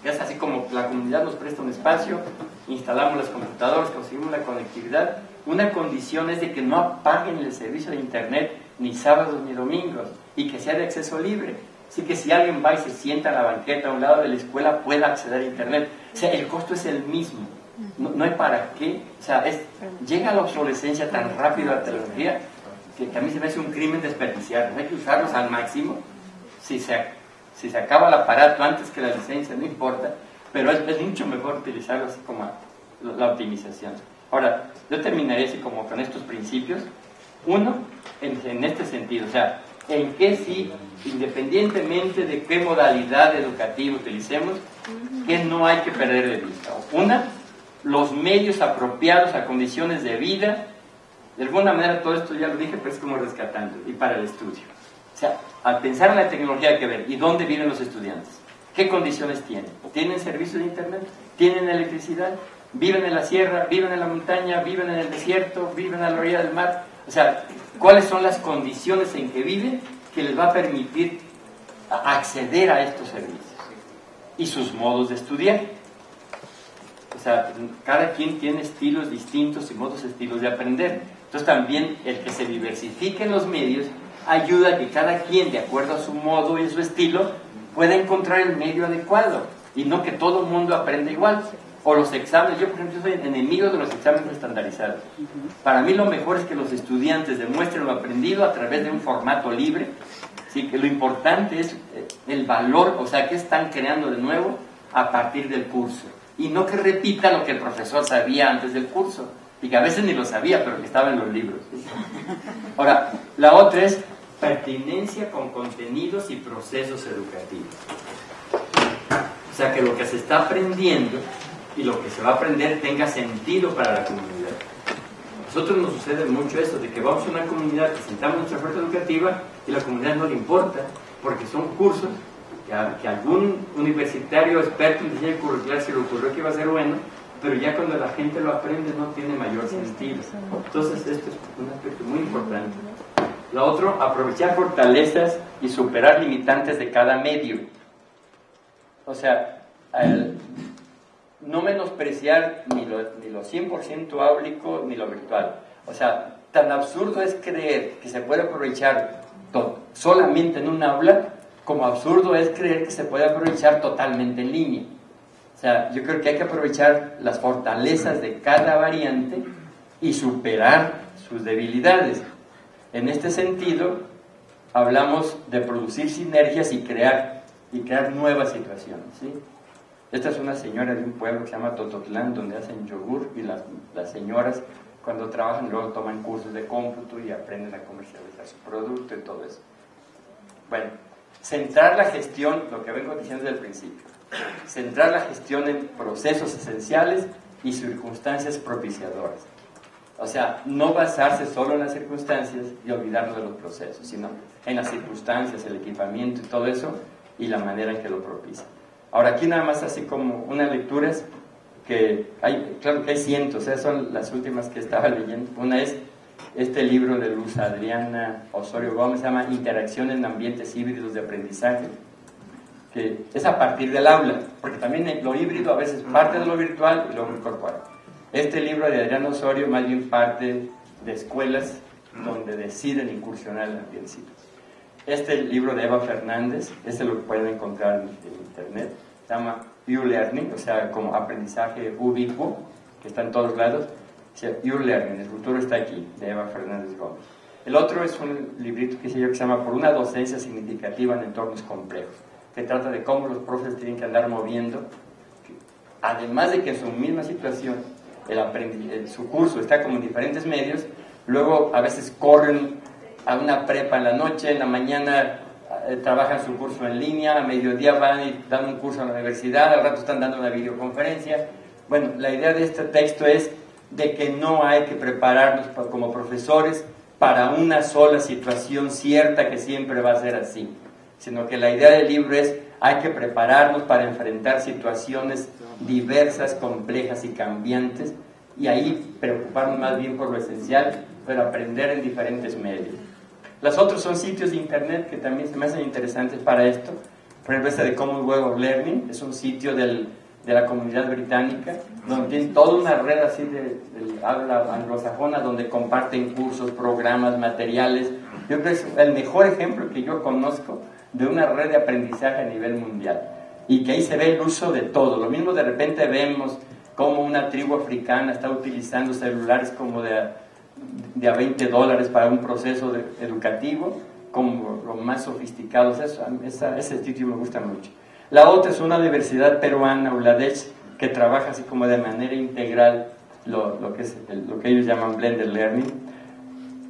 que es así como la comunidad nos presta un espacio, instalamos las computadoras, conseguimos la conectividad. Una condición es de que no apaguen el servicio de Internet ni sábados ni domingos y que sea de acceso libre. Así que si alguien va y se sienta en la banqueta a un lado de la escuela, pueda acceder a Internet. O sea, el costo es el mismo. No, hay para qué. O sea, llega la obsolescencia tan rápido a la tecnología que, a mí se me hace un crimen desperdiciar. Hay que usarlos al máximo. Si se, si se acaba el aparato antes que la licencia, no importa, pero es, mucho mejor utilizarlo así como la optimización. Ahora, yo terminaré así como con estos principios. Uno, en, este sentido, o sea, en que si, independientemente de qué modalidad educativa utilicemos, que no hay que perder de vista. Una, los medios apropiados a condiciones de vida de alguna manera todo esto ya lo dije, pero es como rescatando y para el estudio. O sea, al pensar en la tecnología hay que ver, ¿y dónde viven los estudiantes? ¿Qué condiciones tienen? ¿Tienen servicio de internet? ¿Tienen electricidad? ¿Viven en la sierra? ¿Viven en la montaña? ¿Viven en el desierto? ¿Viven a la orilla del mar? O sea, ¿cuáles son las condiciones en que viven que les va a permitir acceder a estos servicios? Y sus modos de estudiar. O sea, cada quien tiene estilos distintos y modos estilos de aprender. Entonces también el que se diversifiquen los medios ayuda a que cada quien, de acuerdo a su modo y su estilo, pueda encontrar el medio adecuado y no que todo el mundo aprenda igual. O los exámenes, yo por ejemplo soy enemigo de los exámenes estandarizados. Para mí lo mejor es que los estudiantes demuestren lo aprendido a través de un formato libre. Sí, que lo importante es eh, el valor, o sea, que están creando de nuevo a partir del curso. Y no que repita lo que el profesor sabía antes del curso, y que a veces ni lo sabía, pero que estaba en los libros. Ahora, la otra es pertinencia con contenidos y procesos educativos. O sea, que lo que se está aprendiendo y lo que se va a aprender tenga sentido para la comunidad. Nosotros nos sucede mucho eso, de que vamos a una comunidad, presentamos nuestra oferta educativa y la comunidad no le importa, porque son cursos que, que algún universitario experto en diseño curricular se le ocurrió que iba a ser bueno, pero ya cuando la gente lo aprende no tiene mayor sentido. Entonces esto es un aspecto muy importante. Lo otro, aprovechar fortalezas y superar limitantes de cada medio. O sea, no menospreciar ni lo, ni lo 100% áulico ni lo virtual. O sea, tan absurdo es creer que se puede aprovechar solamente en un aula, como absurdo es creer que se puede aprovechar totalmente en línea. O sea, yo creo que hay que aprovechar las fortalezas de cada variante y superar sus debilidades. En este sentido, hablamos de producir sinergias y crear, y crear nuevas situaciones. Esta es una señora de un pueblo que se llama Tototlán, donde hacen yogur y las, las señoras cuando trabajan luego toman cursos de cómputo y aprenden a comercializar su producto y todo eso. Bueno, centrar la gestión, lo que vengo diciendo desde el principio, centrar la gestión en procesos esenciales y circunstancias propiciadoras. O sea, no basarse solo en las circunstancias y olvidarnos de los procesos, sino en las circunstancias, el equipamiento y todo eso y la manera en que lo propicia. Ahora, aquí nada más así como unas lecturas que hay, claro que hay cientos, esas son las últimas que estaba leyendo. Una es este libro de Luz Adriana Osorio Gómez, se llama Interacción en ambientes híbridos de aprendizaje, que es a partir del aula, porque también lo híbrido a veces parte de lo virtual y luego incorpora. Este libro de Adriano Osorio más bien parte de escuelas donde deciden incursionar en el ambiente Este libro de Eva Fernández, este lo pueden encontrar en, internet, se llama U-Learning, o sea, como aprendizaje ubicuo, que está en todos lados. U-Learning, el futuro está aquí, de Eva Fernández Gómez. El otro es un librito que, se llama Por una docencia significativa en entornos complejos, que trata de cómo los profes tienen que andar moviendo, además de que en su misma situación el su curso está como en diferentes medios, luego a veces corren a una prepa en la noche, en la mañana eh, trabajan su curso en línea, a mediodía van y dan un curso en la universidad, al rato están dando una videoconferencia. Bueno, la idea de este texto es de que no hay que prepararnos como profesores para una sola situación cierta que siempre va a ser así, sino que la idea del libro es hay que prepararnos para enfrentar situaciones diversas, complejas y cambiantes, y ahí preocuparnos más bien por lo esencial, pero aprender en diferentes medios. Los otros son sitios de internet que también se me hacen interesantes para esto. Por ejemplo, este de Common Web of Learning es un sitio del, de la comunidad británica, donde tienen toda una red así de, habla anglosajona, donde comparten cursos, programas, materiales. Yo creo que es el mejor ejemplo que yo conozco de una red de aprendizaje a nivel mundial y que ahí se ve el uso de todo. Lo mismo de repente vemos cómo una tribu africana está utilizando celulares como de, de a 20 dólares para un proceso educativo, como los más sofisticados. Eso, ese sitio me gusta mucho. La otra es una universidad peruana, ULADECH, que trabaja así como de manera integral lo, lo que, es lo que ellos llaman Blended Learning.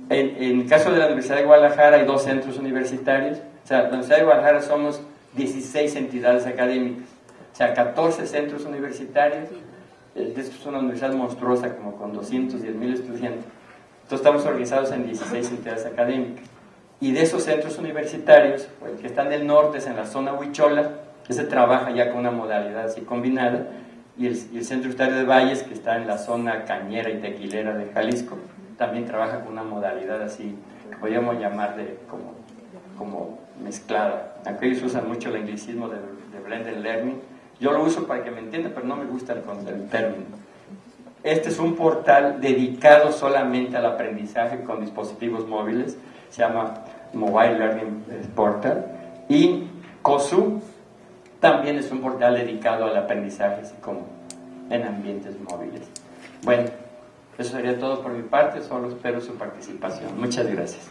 En, en el caso de la Universidad de Guadalajara hay dos centros universitarios. Sea, la Universidad de Guadalajara somos 16 entidades académicas, o sea, 14 centros universitarios. Eh, es una universidad monstruosa, como con 210 mil estudiantes. Entonces estamos organizados en 16 entidades académicas. Y de esos centros universitarios, pues, que están del norte, es en la zona Huichola, que se trabaja ya con una modalidad así combinada, y el, y el Centro Universitario de Valles, que está en la zona cañera y tequilera de Jalisco, también trabaja con una modalidad así, que podríamos llamar de como, como mezclada. Aquellos usan mucho el anglicismo de, de blended learning. Yo lo uso para que me entienda, pero no me gusta el, el término. Este es un portal dedicado solamente al aprendizaje con dispositivos móviles. Se llama Mobile Learning Portal. Y COSU también es un portal dedicado al aprendizaje así como en ambientes móviles. Bueno, eso sería todo por mi parte. Solo espero su participación. Muchas gracias.